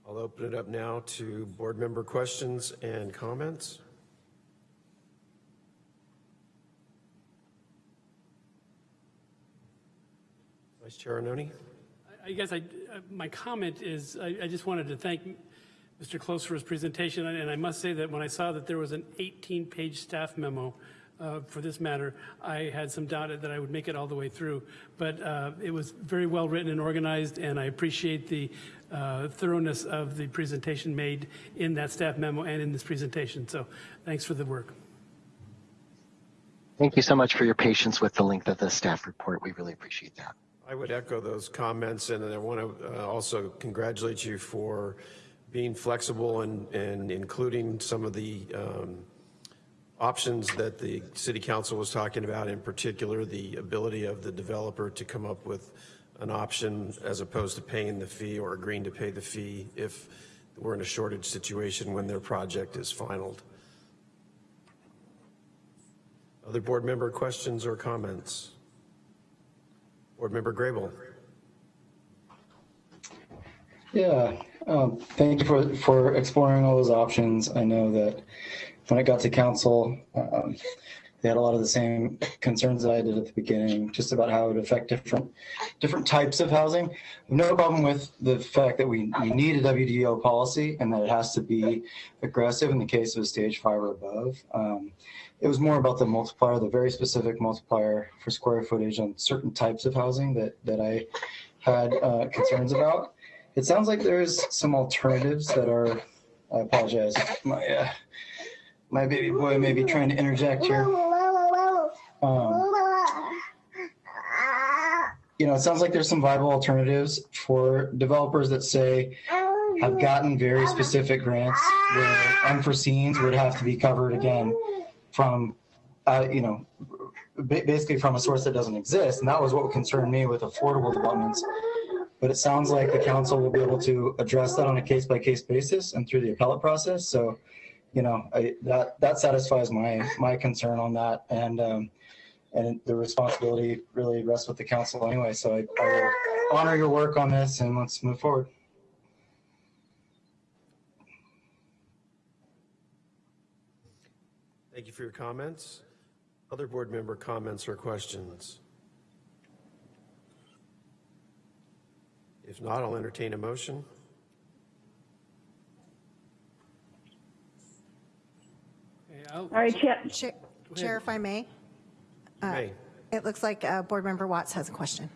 I'll open it up now to board member questions and comments. Vice Chair Arnone? I guess I, uh, my comment is, I, I just wanted to thank Mr. Close for his presentation, and I must say that when I saw that there was an 18-page staff memo uh, for this matter, I had some doubt that I would make it all the way through. But uh, it was very well written and organized, and I appreciate the uh, thoroughness of the presentation made in that staff memo and in this presentation. So thanks for the work. Thank you so much for your patience with the length of the staff report. We really appreciate that. I would echo those comments, and I want to uh, also congratulate you for being flexible and, and including some of the um, options that the city council was talking about, in particular, the ability of the developer to come up with an option as opposed to paying the fee or agreeing to pay the fee if we're in a shortage situation when their project is finalized. Other board member questions or comments? Board Member Grable. Yeah, um, thank you for, for exploring all those options. I know that when I got to council, um, they had a lot of the same concerns that I did at the beginning, just about how it would affect different different types of housing. No problem with the fact that we, we need a WDO policy and that it has to be aggressive in the case of a stage five or above. Um, it was more about the multiplier, the very specific multiplier for square footage on certain types of housing that, that I had uh, concerns about. It sounds like there's some alternatives that are, I apologize, my, uh, my baby boy may be trying to interject here. Um, you know, it sounds like there's some viable alternatives for developers that say have gotten very specific grants where unforeseens would have to be covered again from, uh, you know, basically from a source that doesn't exist. And that was what concerned me with affordable developments. But it sounds like the council will be able to address that on a case by case basis and through the appellate process. So, you know, I, that that satisfies my my concern on that. And um, and the responsibility really rests with the council anyway. So I, I will honor your work on this and let's move forward. Thank you for your comments. Other board member comments or questions? If not, I'll entertain a motion. All right, Chair. Chair, if I may. Uh, may. It looks like uh, Board Member Watts has a question.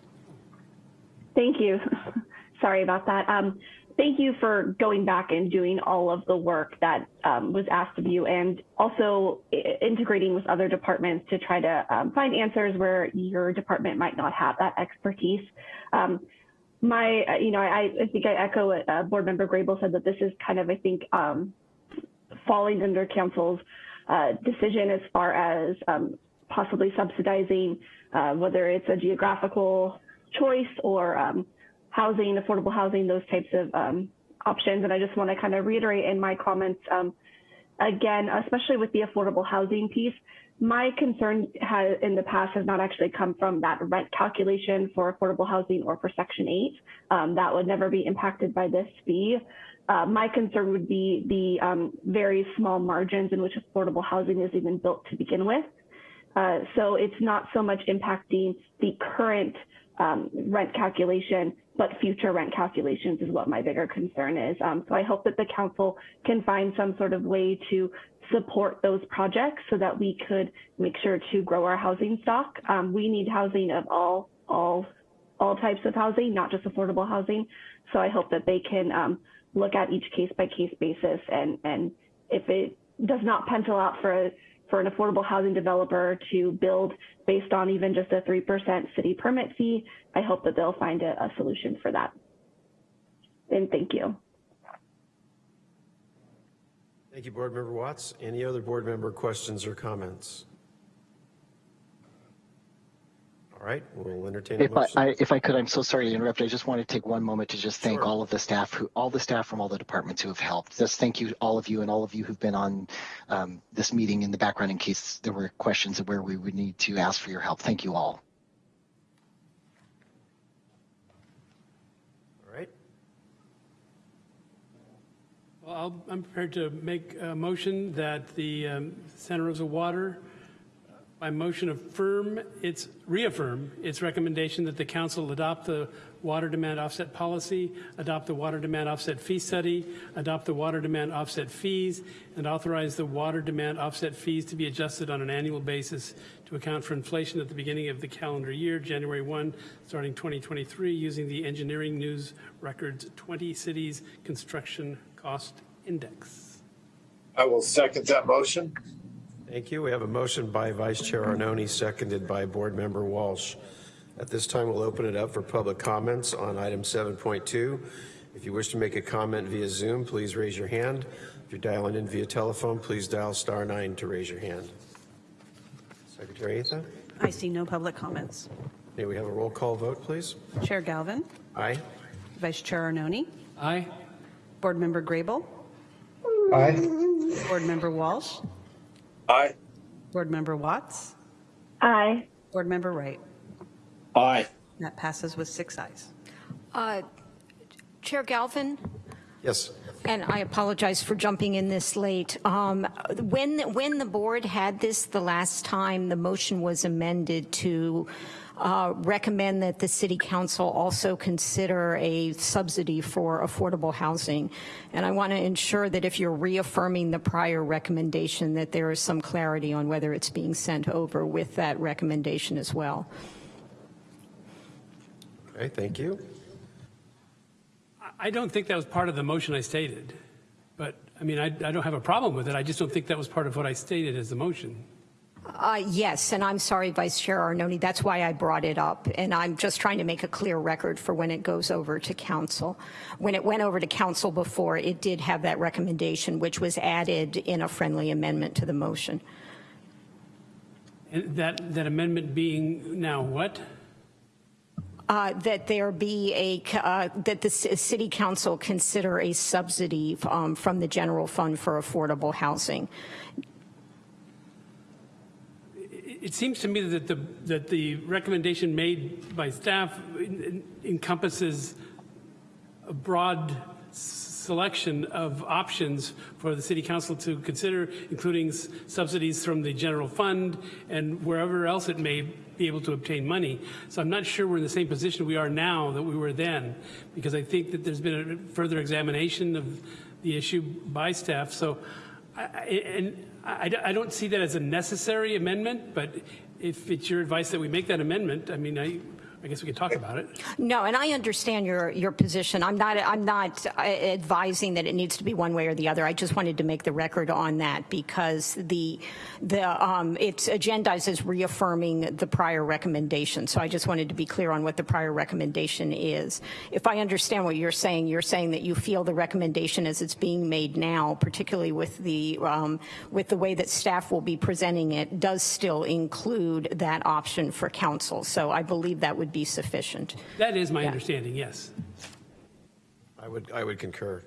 Thank you. Sorry about that. Um, thank you for going back and doing all of the work that um, was asked of you and also integrating with other departments to try to um, find answers where your department might not have that expertise. Um, my, uh, you know, I, I think I echo what uh, Board Member Grable said that this is kind of, I think, um, falling under council's uh, decision as far as um, possibly subsidizing, uh, whether it's a geographical choice or um, housing, affordable housing, those types of um, options. And I just want to kind of reiterate in my comments, um, again, especially with the affordable housing piece, my concern has, in the past has not actually come from that rent calculation for affordable housing or for Section 8. Um, that would never be impacted by this fee. Uh, my concern would be the um, very small margins in which affordable housing is even built to begin with. Uh, so it's not so much impacting the current um, rent calculation, but future rent calculations is what my bigger concern is. Um, so I hope that the council can find some sort of way to support those projects so that we could make sure to grow our housing stock. Um, we need housing of all all all types of housing, not just affordable housing. So I hope that they can um, look at each case by case basis and and if it does not pencil out for a for an affordable housing developer to build based on even just a 3% city permit fee, I hope that they'll find a, a solution for that. And thank you. thank you, Board Member Watts. Any other board member questions or comments? All right, we'll entertain If I, motion. I, if I could, I'm so sorry to interrupt. I just want to take one moment to just thank Sure. all of the staff who, all the staff from all the departments who have helped. Just thank you, all of you, and all of you who've been on um, this meeting in the background in case there were questions of where we would need to ask for your help. Thank you all. All right, I'll- I'm prepared to make a motion that the um, Santa Rosa Water, uh, by motion affirm its, reaffirm its recommendation that the council adopt the water demand offset policy, adopt the water demand offset fee study, adopt the water demand offset fees, and authorize the water demand offset fees to be adjusted on an annual basis to account for inflation at the beginning of the calendar year, January 1, starting 2023, using the Engineering News Records 20 Cities Construction Cost Index. I will second that motion. thank you. We have a motion by Vice Chair Arnone, seconded by Board Member Walsh. At this time, we'll open it up for public comments on item 7.2. If you wish to make a comment via Zoom, please raise your hand. If you're dialing in via telephone, please dial star nine to raise your hand. Secretary Atha, I see no public comments. may we have a roll call vote, please? Chair Galvin, Aye? Vice Chair Arnone, Aye? Board Member Grable, Aye. Board Member Walsh, Aye. Board Member Watts, Aye. Board Member Wright. Aye. That passes with six ayes. Uh, Chair Galvin, Yes. and I apologize for jumping in this late. Um, When, when the board had this the last time, the motion was amended to uh, recommend that the city council also consider a subsidy for affordable housing. And I want to ensure that if you're reaffirming the prior recommendation, that there is some clarity on whether it's being sent over with that recommendation as well. Okay, thank you. I- I don't think that was part of the motion I stated, but, I mean, I, I don't have a problem with it. I just don't think that was part of what I stated as the motion. Uh, Yes, and I'm sorry, Vice Chair Arnone, that's why I brought it up, and I'm just trying to make a clear record for when it goes over to council. When it went over to council before, it did have that recommendation, which was added in a friendly amendment to the motion. And that, that amendment being now what? Uh, That there be a, uh, that the city council consider a subsidy um, from the general fund for affordable housing. It seems to me that the, that the recommendation made by staff en- encompasses a broad selection of options for the city council to consider, including subsidies from the general fund and wherever else it may be able to obtain money. So I'm not sure we're in the same position we are now that we were then, because I think that there's been a further examination of the issue by staff. So I- And I, I don't see that as a necessary amendment, but if it's your advice that we make that amendment, I mean, I, I guess we could talk about it. No, and I understand your, your position. I'm not, I'm not uh, advising that it needs to be one way or the other. I just wanted to make the record on that because the, the, um, it's agendized as reaffirming the prior recommendation. So I just wanted to be clear on what the prior recommendation is. If I understand what you're saying, you're saying that you feel the recommendation as it's being made now, particularly with the, um, with the way that staff will be presenting it, does still include that option for council. So I believe that would be sufficient. That is my Yeah. understanding, yes. I would, I would concur.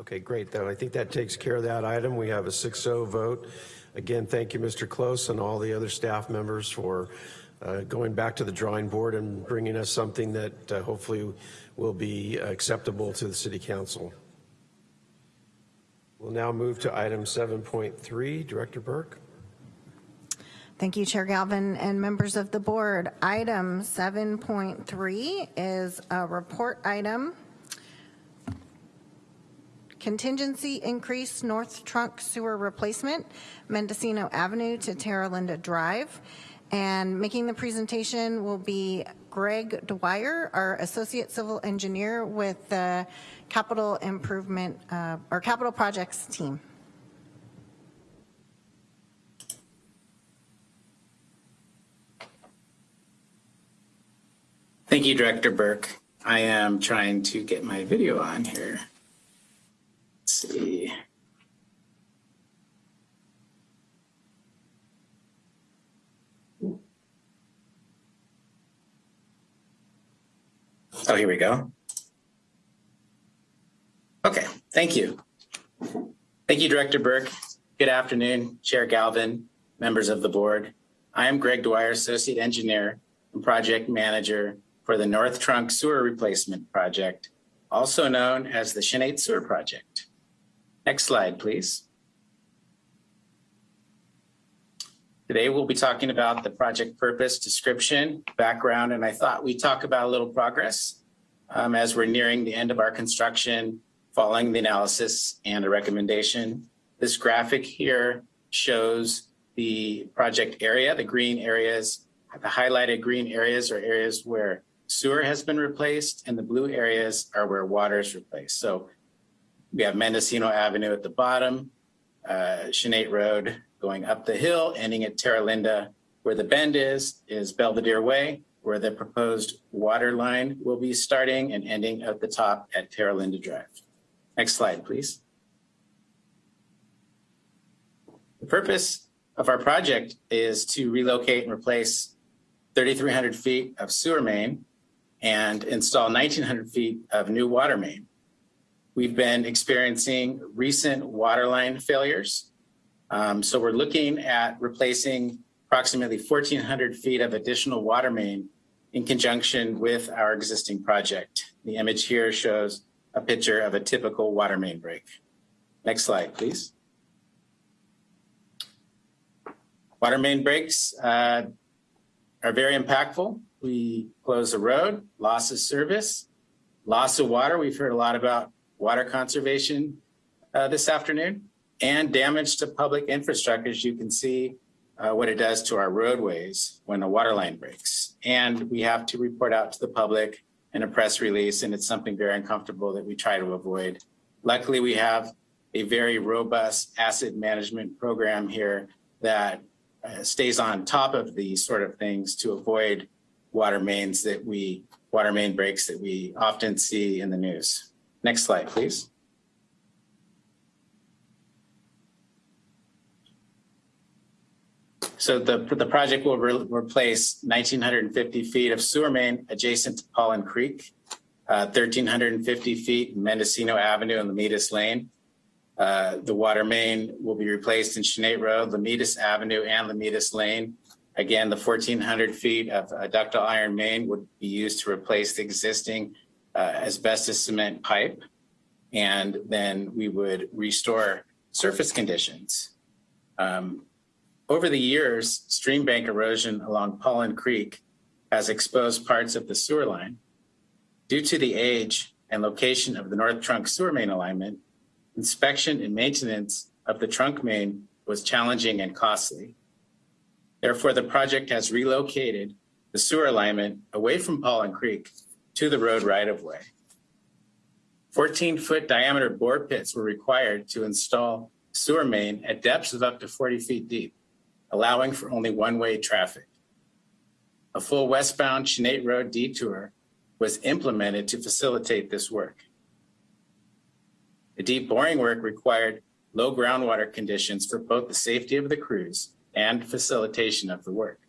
Okay, great. Then I think that takes care of that item. We have a 6-0 vote. Again, thank you, Mr. Close, and all the other staff members for uh, going back to the drawing board and bringing us something that uh, hopefully will be acceptable to the city council. We'll now move to item 7.3. Director Burke? Thank you, Chair Galvin and members of the board. Item 7.3 is a report item. Contingency increase North Trunk Sewer Replacement, Mendocino Avenue to Terra Linda Drive. And making the presentation will be Greg Dwyer, our Associate Civil Engineer with the Capital Improvement, uh, or Capital Projects Team. Thank you, Director Burke. I am trying to get my video on here. Let's see. Oh, here we go. Okay, thank you. Thank you, Director Burke. Good afternoon, Chair Galvin, members of the board. I am Greg Dwyer, Associate Engineer and Project Manager for the North Trunk Sewer Replacement Project, also known as the Chanate Sewer Project. Next slide, please. Today we'll be talking about the project purpose, description, background, and I thought we'd talk about a little progress um, as we're nearing the end of our construction following the analysis and a recommendation. This graphic here shows the project area, the green areas, the highlighted green areas are areas where sewer has been replaced and the blue areas are where water is replaced. So we have Mendocino Avenue at the bottom, uh, Chanate Road going up the hill, ending at Terra Linda. Where the bend is, is Belvedere Way, where the proposed water line will be starting and ending at the top at Terra Linda Drive. Next slide, please. The purpose of our project is to relocate and replace 3,300 feet of sewer main and install 1,900 feet of new water main. We've been experiencing recent water line failures. Um, so we're looking at replacing approximately 1,400 feet of additional water main in conjunction with our existing project. The image here shows a picture of a typical water main break. Next slide, please. Water main breaks uh, are very impactful. We close the road, loss of service, loss of water. We've heard a lot about water conservation uh, this afternoon and damage to public infrastructure. As you can see uh, what it does to our roadways when a water line breaks. And we have to report out to the public in a press release, and it's something very uncomfortable that we try to avoid. Luckily, we have a very robust asset management program here that uh, stays on top of these sort of things to avoid water mains that we, water main breaks that we often see in the news. Next slide, please. So the, the project will re replace 1,950 feet of sewer main adjacent to Paulin Creek, uh, 1,350 feet in Mendocino Avenue and Lomitas Lane. Uh, the water main will be replaced in Chanate Road, Lomitas Avenue and Lomitas Lane. Again, the 1,400 feet of uh, ductile iron main would be used to replace the existing uh, asbestos cement pipe. And then we would restore surface conditions. Um, over the years, stream bank erosion along Paulin Creek has exposed parts of the sewer line. Due to the age and location of the North Trunk sewer main alignment, inspection and maintenance of the trunk main was challenging and costly. Therefore, the project has relocated the sewer alignment away from Paulin Creek to the road right-of-way. 14-foot diameter bore pits were required to install sewer main at depths of up to 40 feet deep, allowing for only one-way traffic. A full westbound Chanate Road detour was implemented to facilitate this work. The deep boring work required low groundwater conditions for both the safety of the crews and facilitation of the work.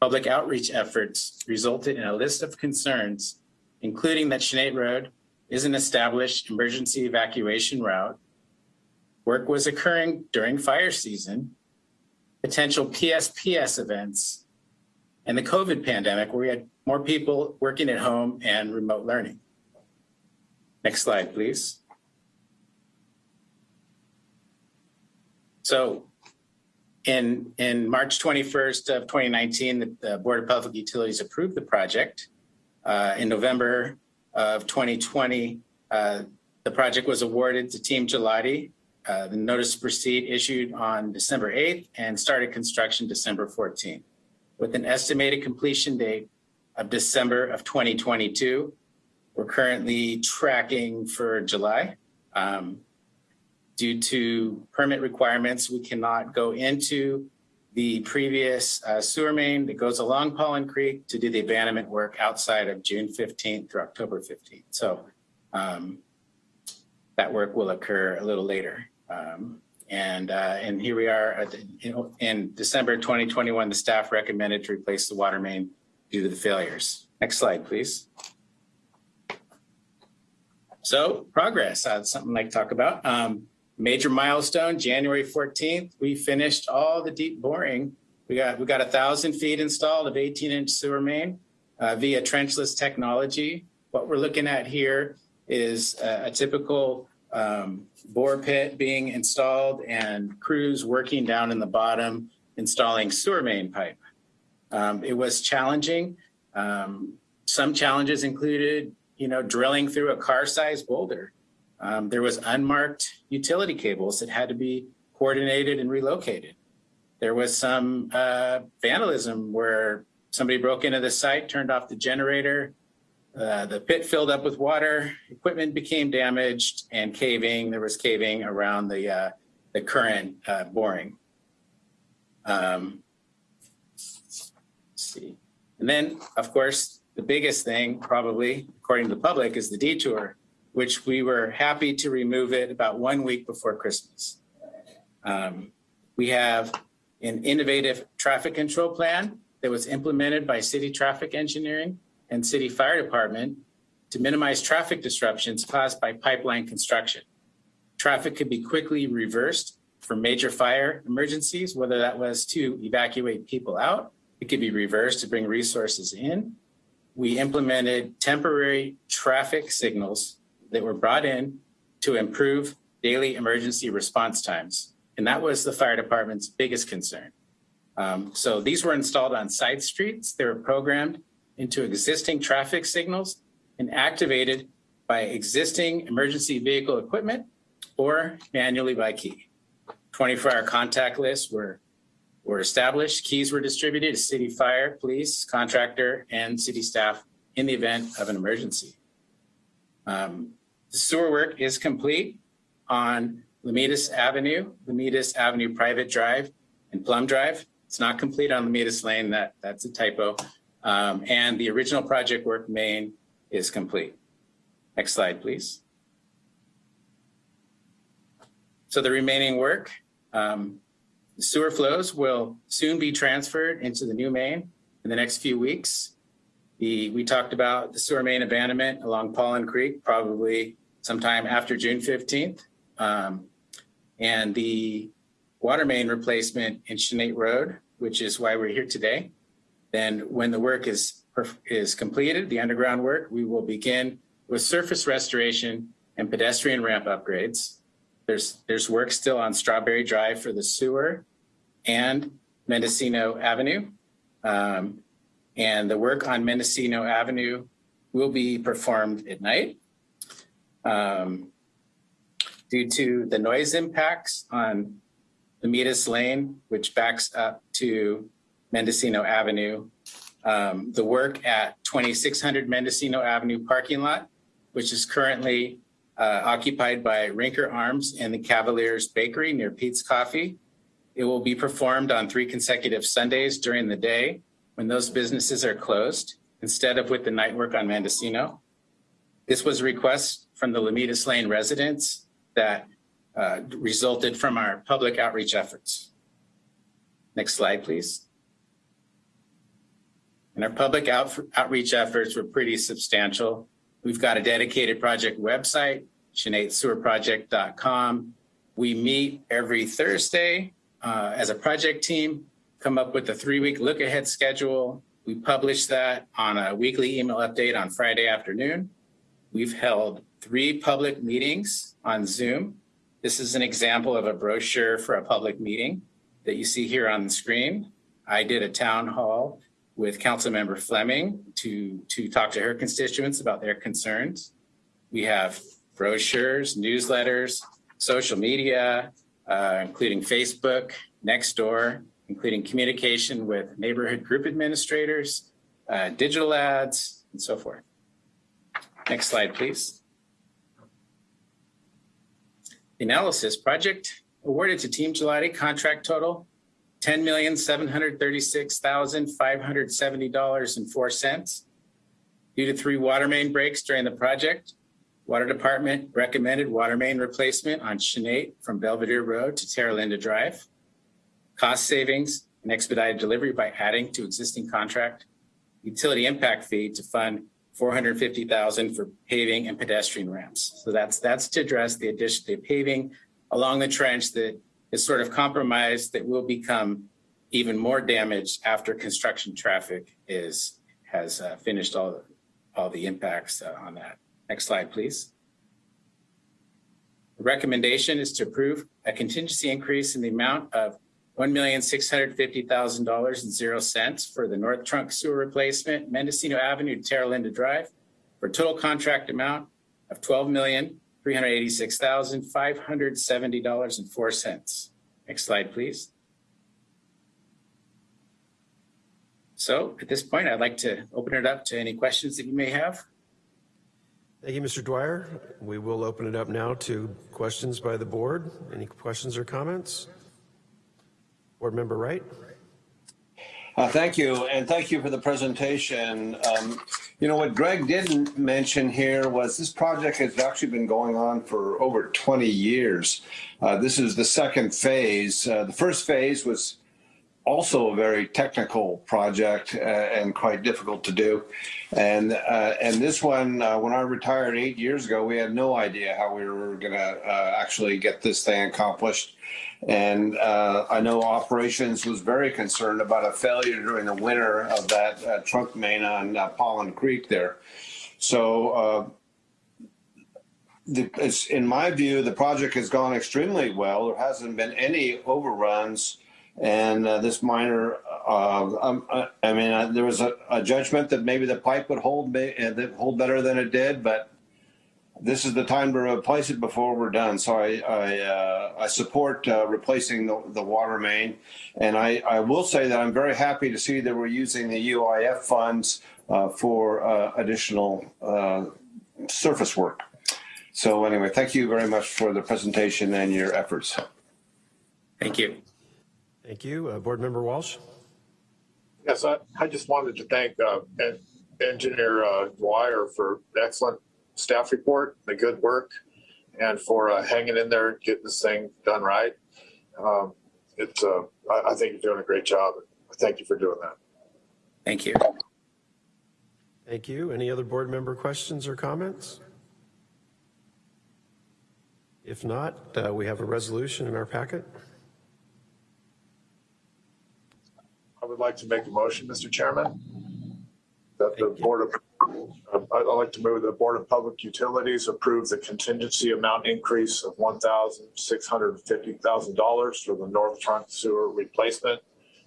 Public outreach efforts resulted in a list of concerns, including that Chanate Road is an established emergency evacuation route. Work was occurring during fire season, potential PSPS events, and the COVID pandemic where we had more people working at home and remote learning. Next slide, please. So in, in March 21st of 2019, the, the Board of Public Utilities approved the project. Uh, in November of 2020, uh, the project was awarded to Team Ghilotti. Uh, the notice to proceed issued on December 8th and started construction December 14th. With an estimated completion date of December of 2022, we're currently tracking for July. Um, due to permit requirements, we cannot go into the previous uh, sewer main that goes along Paulin Creek to do the abandonment work outside of June 15th through October 15th. So um, that work will occur a little later. Um, and, uh, and here we are at in December 2021, the staff recommended to replace the water main due to the failures. Next slide, please. So progress, uh, something I'd like to talk about. Um, major milestone, January 14th, we finished all the deep boring. We got, we got a thousand feet installed of 18 inch sewer main uh, via trenchless technology. What we're looking at here is a, a typical um, bore pit being installed and crews working down in the bottom installing sewer main pipe. Um, it was challenging. Um, some challenges included, you know, drilling through a car-sized boulder. Um, there was unmarked utility cables that had to be coordinated and relocated. There was some uh, vandalism where somebody broke into the site, turned off the generator, uh, the pit filled up with water, equipment became damaged and caving. There was caving around the, uh, the current uh, boring. Um, see. And then, of course, the biggest thing probably, according to the public, is the detour, which we were happy to remove it about one week before Christmas. Um, we have an innovative traffic control plan that was implemented by city traffic engineering and city fire department to minimize traffic disruptions caused by pipeline construction. Traffic could be quickly reversed for major fire emergencies, whether that was to evacuate people out, it could be reversed to bring resources in. We implemented temporary traffic signals that were brought in to improve daily emergency response times. And that was the fire department's biggest concern. Um, so these were installed on side streets. They were programmed into existing traffic signals and activated by existing emergency vehicle equipment or manually by key. 24-hour contact lists were, were established. Keys were distributed to city fire, police, contractor, and city staff in the event of an emergency. Um, the sewer work is complete on Lomitas Avenue, Lomitas Avenue Private Drive, and Plum Drive. It's not complete on Lomitas Lane. That, that's a typo. Um, and the original project work main is complete. Next slide, please. So the remaining work, um, sewer flows will soon be transferred into the new main in the next few weeks. The, we talked about the sewer main abandonment along Paulin Creek, probably sometime after June 15th. Um, and the water main replacement in Chanate Road, which is why we're here today. Then when the work is, is completed, the underground work, we will begin with surface restoration and pedestrian ramp upgrades. There's, there's work still on Strawberry Drive for the sewer and Mendocino Avenue. Um, and the work on Mendocino Avenue will be performed at night. Um, due to the noise impacts on Lomitas Lane, which backs up to Mendocino Avenue. Um, the work at 2600 Mendocino Avenue parking lot, which is currently uh, occupied by Rinker Arms and the Cavaliers Bakery near Peet's Coffee. It will be performed on three consecutive Sundays during the day when those businesses are closed, instead of with the night work on Mendocino. This was a request from the Lomitas Lane residents that uh, resulted from our public outreach efforts. Next slide, please. And our public out, outreach efforts were pretty substantial. We've got a dedicated project website, ShanateSewerProject.com. We meet every Thursday uh, as a project team, come up with a three-week look-ahead schedule. We publish that on a weekly email update on Friday afternoon. We've held three public meetings on Zoom. This is an example of a brochure for a public meeting that you see here on the screen. I did a town hall with Councilmember Fleming to, to talk to her constituents about their concerns. We have brochures, newsletters, social media, uh, including Facebook, Nextdoor, including communication with neighborhood group administrators, uh, digital ads, and so forth. Next slide, please. Analysis project awarded to Team Ghilotti contract total $10,736,570.04. Due to three water main breaks during the project, Water Department recommended water main replacement on Chanate from Belvedere Road to Terra Linda Drive. Cost savings and expedited delivery by adding to existing contract. Utility impact fee to fund 450,000 for paving and pedestrian ramps. So that's that's to address the addition the paving along the trench that is sort of compromised that will become even more damaged after construction traffic is has uh, finished all all the impacts uh, on that. Next slide, please. The recommendation is to approve a contingency increase in the amount of $1,650,000 and zero cents for the North Trunk Sewer Replacement, Mendocino Avenue to Terra Linda Drive, for a total contract amount of $12,386,570.04. Next slide, please. So at this point, I'd like to open it up to any questions that you may have. Thank you, Mr. Dwyer. We will open it up now to questions by the board. Any questions or comments? Board Member Wright. Uh, thank you, and thank you for the presentation. Um, you know, what Greg didn't mention here was this project has actually been going on for over 20 years. Uh, this is the second phase. Uh, the first phase was also a very technical project uh, and quite difficult to do. And uh, and this one, uh, when I retired eight years ago, we had no idea how we were going to uh, actually get this thing accomplished. And uh, I know operations was very concerned about a failure during the winter of that uh, trunk main on Paulin Creek there. So the, in my view, the project has gone extremely well. There hasn't been any overruns and uh, this minor, uh, um, uh, I mean, uh, there was a, a, judgment that maybe the pipe would hold uh, hold better than it did, but this is the time to replace it before we're done. So I I, uh, I support replacing the, the water main, and I, I will say that I'm very happy to see that we're using the UIF funds for additional surface work. So anyway, thank you very much for the presentation and your efforts. Thank you. Thank you. Uh, Board Member Walsh. Yes, I, I just wanted to thank uh, Engineer uh, Dwyer for excellent staff report, the good work, and for uh, hanging in there, getting this thing done right. Um, it's, uh, I, I think you're doing a great job. Thank you for doing that. Thank you. Thank you. Any other board member questions or comments? If not, uh, we have a resolution in our packet. I would like to make a motion, Mr. Chairman, that the Board of, Um, I'd like to move the Board of Public Utilities approve the contingency amount increase of $1,650,000 for the North Trunk Sewer Replacement,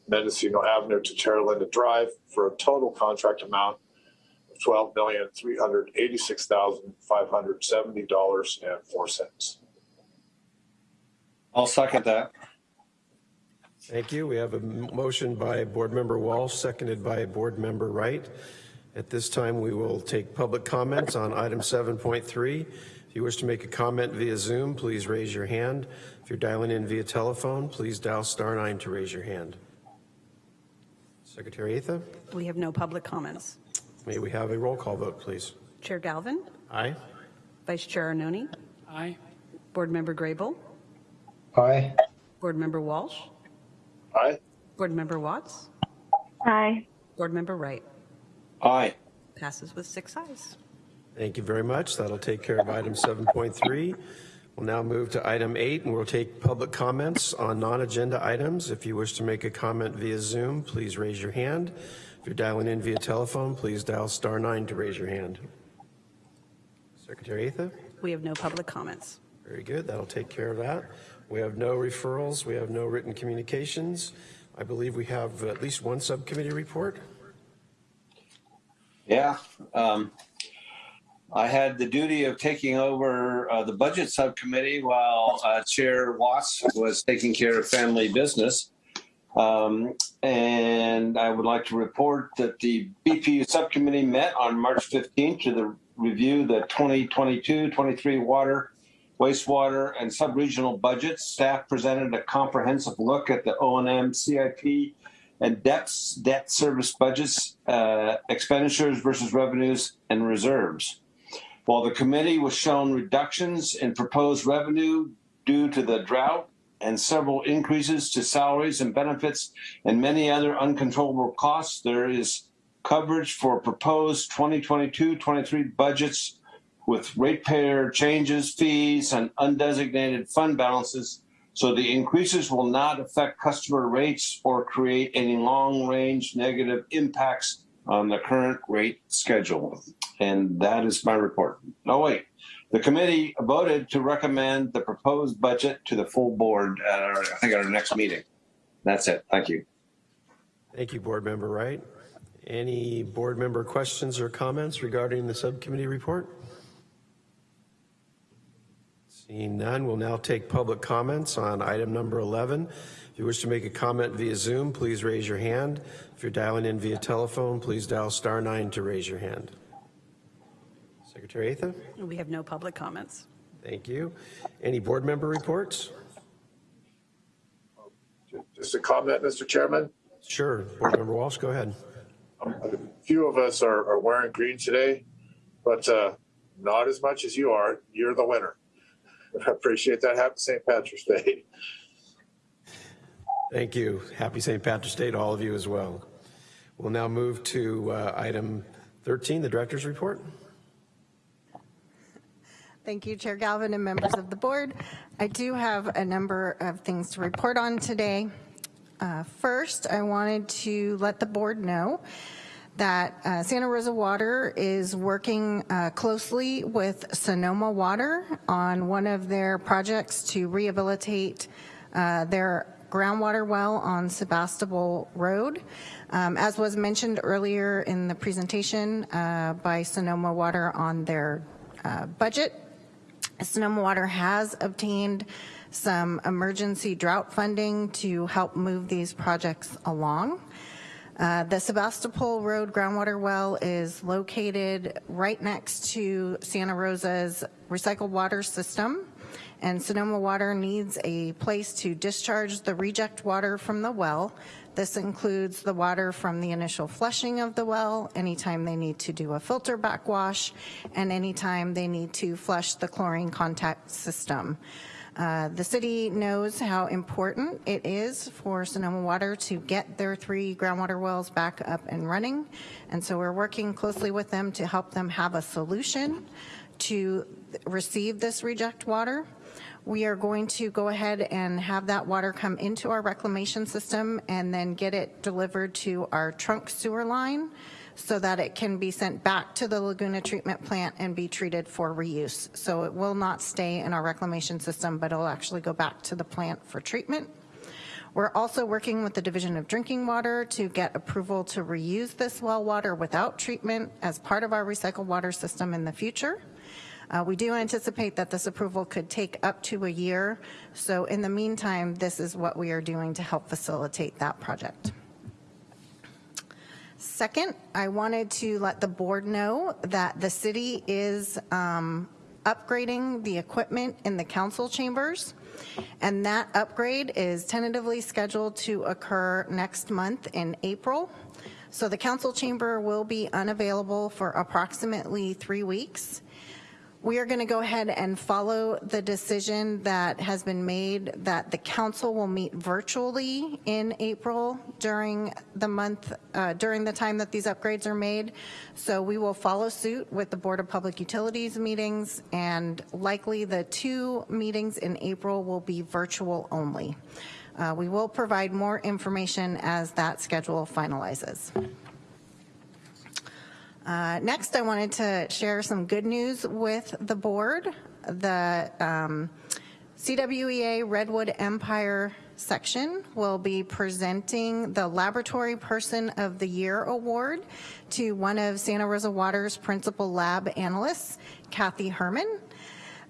Mendocino Avenue to Terra Linda Drive for a total contract amount of $12,386,570.04. I'll second that. Thank you. We have a motion by Board Member Walsh, seconded by Board Member Wright. At this time, we will take public comments on item 7.3. If you wish to make a comment via Zoom, please raise your hand. If you're dialing in via telephone, please dial star nine to raise your hand. Secretary Atha, We have no public comments. may we have a roll call vote, please? Chair Galvin, Aye? Vice Chair Arnone, Aye. Board Member Grable, Aye. Board Member Walsh, Aye. Board Member Watts, Aye. Board Member Wright. Aye. Passes with six ayes. Thank you very much. That'll take care of item 7.3. We'll now move to item eight, and we'll take public comments on non-agenda items. If you wish to make a comment via Zoom, please raise your hand. If you're dialing in via telephone, please dial star nine to raise your hand. Secretary Atha? We have no public comments. Very good. That'll take care of that. We have no referrals. We have no written communications. I believe we have at least one subcommittee report. Yeah. Um, I had the duty of taking over uh, the budget subcommittee while uh, Chair Watts was taking care of family business. Um, and I would like to report that the BPU subcommittee met on March 15th to the review the 2022-23 water, wastewater, and sub-regional budgets. Staff presented a comprehensive look at the O&M CIP and debts, debt service budgets, uh, expenditures versus revenues and reserves. While the committee was shown reductions in proposed revenue due to the drought and several increases to salaries and benefits and many other uncontrollable costs, there is coverage for proposed 2022-23 budgets with ratepayer changes, fees, and undesignated fund balances so the increases will not affect customer rates or create any long-range negative impacts on the current rate schedule. And that is my report. Oh, wait. The committee voted to recommend the proposed budget to the full board at our, I think, at our next meeting. That's it. Thank you. Thank you, Board Member Wright. Any board member questions or comments regarding the subcommittee report? Seeing none, we'll now take public comments on item number 11. If you wish to make a comment via Zoom, please raise your hand. If you're dialing in via telephone, please dial star nine to raise your hand. Secretary Atha, We have no public comments. thank you. Any board member reports? Just a comment, Mr. Chairman. Sure, Board Member Walsh, go ahead. A few of us are, are wearing green today, but uh, not as much as you are. You're the winner. I appreciate that. Happy St. Patrick's Day. Thank you. Happy St. Patrick's Day to all of you as well. We'll now move to uh, item 13, the director's report. Thank you, Chair Galvin and members of the board. I do have a number of things to report on today. Uh, First, I wanted to let the board know that uh, Santa Rosa Water is working uh, closely with Sonoma Water on one of their projects to rehabilitate uh, their groundwater well on Sebastopol Road. Um, As was mentioned earlier in the presentation uh, by Sonoma Water on their uh, budget, Sonoma Water has obtained some emergency drought funding to help move these projects along. Uh, The Sebastopol Road groundwater well is located right next to Santa Rosa's recycled water system, and Sonoma Water needs a place to discharge the reject water from the well. This includes the water from the initial flushing of the well, anytime they need to do a filter backwash, and anytime they need to flush the chlorine contact system. Uh, The city knows how important it is for Sonoma Water to get their three groundwater wells back up and running, and so we're working closely with them to help them have a solution to receive this reject water. We are going to go ahead and have that water come into our reclamation system and then get it delivered to our trunk sewer line so that it can be sent back to the Laguna treatment plant and be treated for reuse. So it will not stay in our reclamation system, but it'll actually go back to the plant for treatment. We're also working with the Division of Drinking Water to get approval to reuse this well water without treatment as part of our recycled water system in the future. Uh, We do anticipate that this approval could take up to a year. So in the meantime, this is what we are doing to help facilitate that project. Second, I wanted to let the board know that the city is um, upgrading the equipment in the council chambers. And that upgrade is tentatively scheduled to occur next month in April. So the council chamber will be unavailable for approximately three weeks. We are going to go ahead and follow the decision that has been made that the council will meet virtually in April during the month, uh, during the time that these upgrades are made. So we will follow suit with the Board of Public Utilities meetings and likely the two meetings in April will be virtual only. Uh, We will provide more information as that schedule finalizes. Uh, Next, I wanted to share some good news with the board. The um, CWEA Redwood Empire section will be presenting the Laboratory Person of the Year Award to one of Santa Rosa Water's principal lab analysts, Kathy Herman.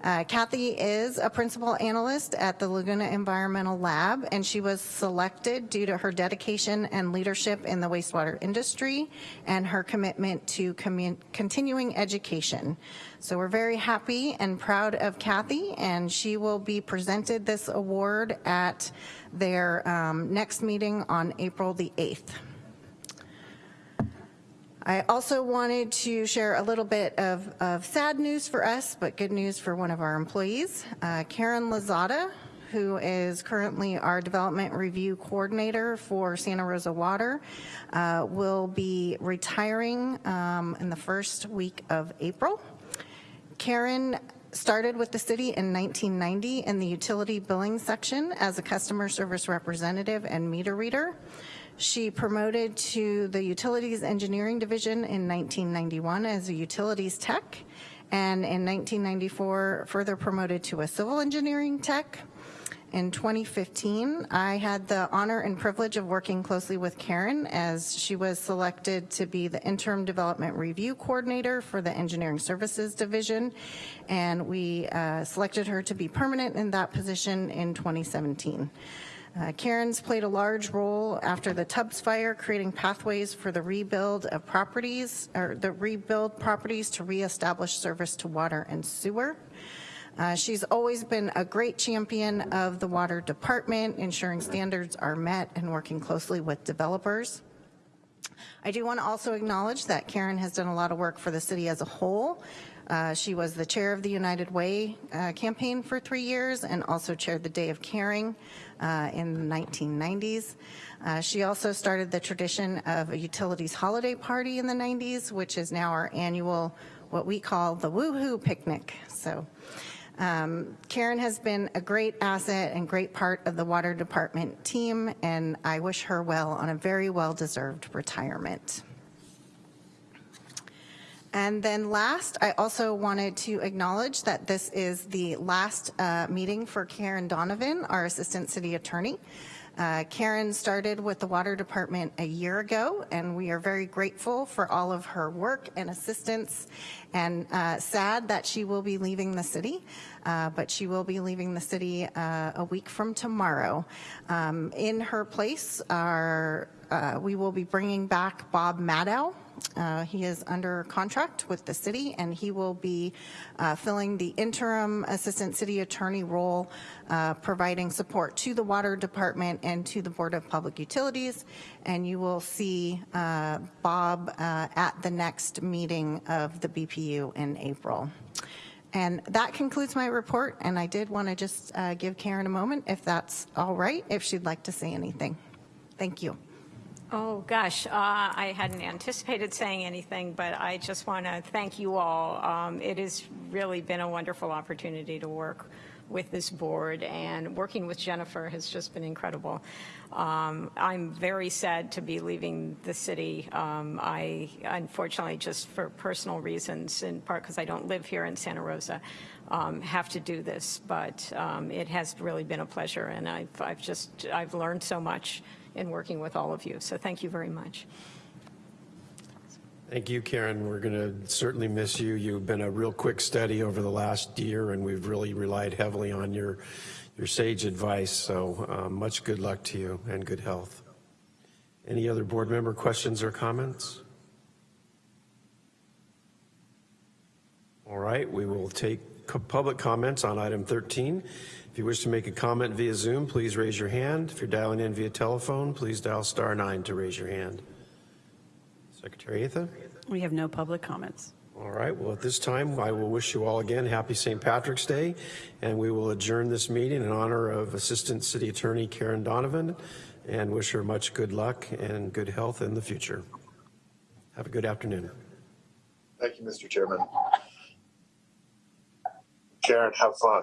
Uh, Kathy is a principal analyst at the Laguna Environmental Lab, and she was selected due to her dedication and leadership in the wastewater industry and her commitment to continuing education. So we're very happy and proud of Kathy, and she will be presented this award at their um, next meeting on April the 8th. I also wanted to share a little bit of, of sad news for us, but good news for one of our employees. Uh, Karen Lazada, who is currently our development review coordinator for Santa Rosa Water, uh, will be retiring um, in the first week of April. Karen started with the city in 1990 in the utility billing section as a customer service representative and meter reader. She promoted to the Utilities Engineering Division in 1991 as a utilities tech, and in 1994 further promoted to a civil engineering tech. In 2015, I had the honor and privilege of working closely with Karen as she was selected to be the interim development review coordinator for the engineering services division, and we uh, selected her to be permanent in that position in 2017. Uh, Karen's played a large role after the Tubbs fire, creating pathways for the rebuild of properties, or the rebuild properties to reestablish service to water and sewer. Uh, she's always been a great champion of the water department, ensuring standards are met and working closely with developers. I do want to also acknowledge that Karen has done a lot of work for the city as a whole. Uh, she was the chair of the United Way uh, campaign for three years and also chaired the Day of Caring uh, in the 1990s. Uh, she also started the tradition of a utilities holiday party in the 90s, which is now our annual, what we call the Woohoo Picnic. So um, Karen has been a great asset and great part of the water department team, and I wish her well on a very well-deserved retirement. And then last, I also wanted to acknowledge that this is the last uh, meeting for Karen Donovan, our Assistant City Attorney. Uh, Karen started with the Water Department a year ago, and we are very grateful for all of her work and assistance, and uh, sad that she will be leaving the city, uh, but she will be leaving the city uh, a week from tomorrow. Um, in her place, uh, we will be bringing back Bob Maddow, uh, he is under contract with the city, and he will be uh, filling the interim assistant city attorney role, uh, providing support to the water department and to the Board of Public Utilities. And you will see uh, Bob uh, at the next meeting of the BPU in April. And that concludes my report, and I did want to just uh, give Karen a moment, if that's all right, if she'd like to say anything. Thank you. Oh, gosh, uh, I hadn't anticipated saying anything, but I just want to thank you all. Um, It has really been a wonderful opportunity to work with this board, and working with Jennifer has just been incredible. Um, I'm very sad to be leaving the city. Um, I, unfortunately, just for personal reasons, in part because I don't live here in Santa Rosa, um, have to do this, but um, it has really been a pleasure, and I've, I've just, I've learned so much in working with all of you. So thank you very much. Thank you, Karen. We're going to certainly miss you. You've been a real quick study over the last year, and we've really relied heavily on your, your sage advice. So um, much good luck to you and good health. Any other board member questions or comments? All right, we will take public comments on item 13. If you wish to make a comment via Zoom, please raise your hand. If you're dialing in via telephone, please dial star nine to raise your hand. Secretary Atha? We have no public comments. All right, well, at this time, I will wish you all again happy St. Patrick's Day, and we will adjourn this meeting in honor of Assistant City Attorney Karen Donovan and wish her much good luck and good health in the future. Have a good afternoon. Thank you, Mr. Chairman. Karen, have fun.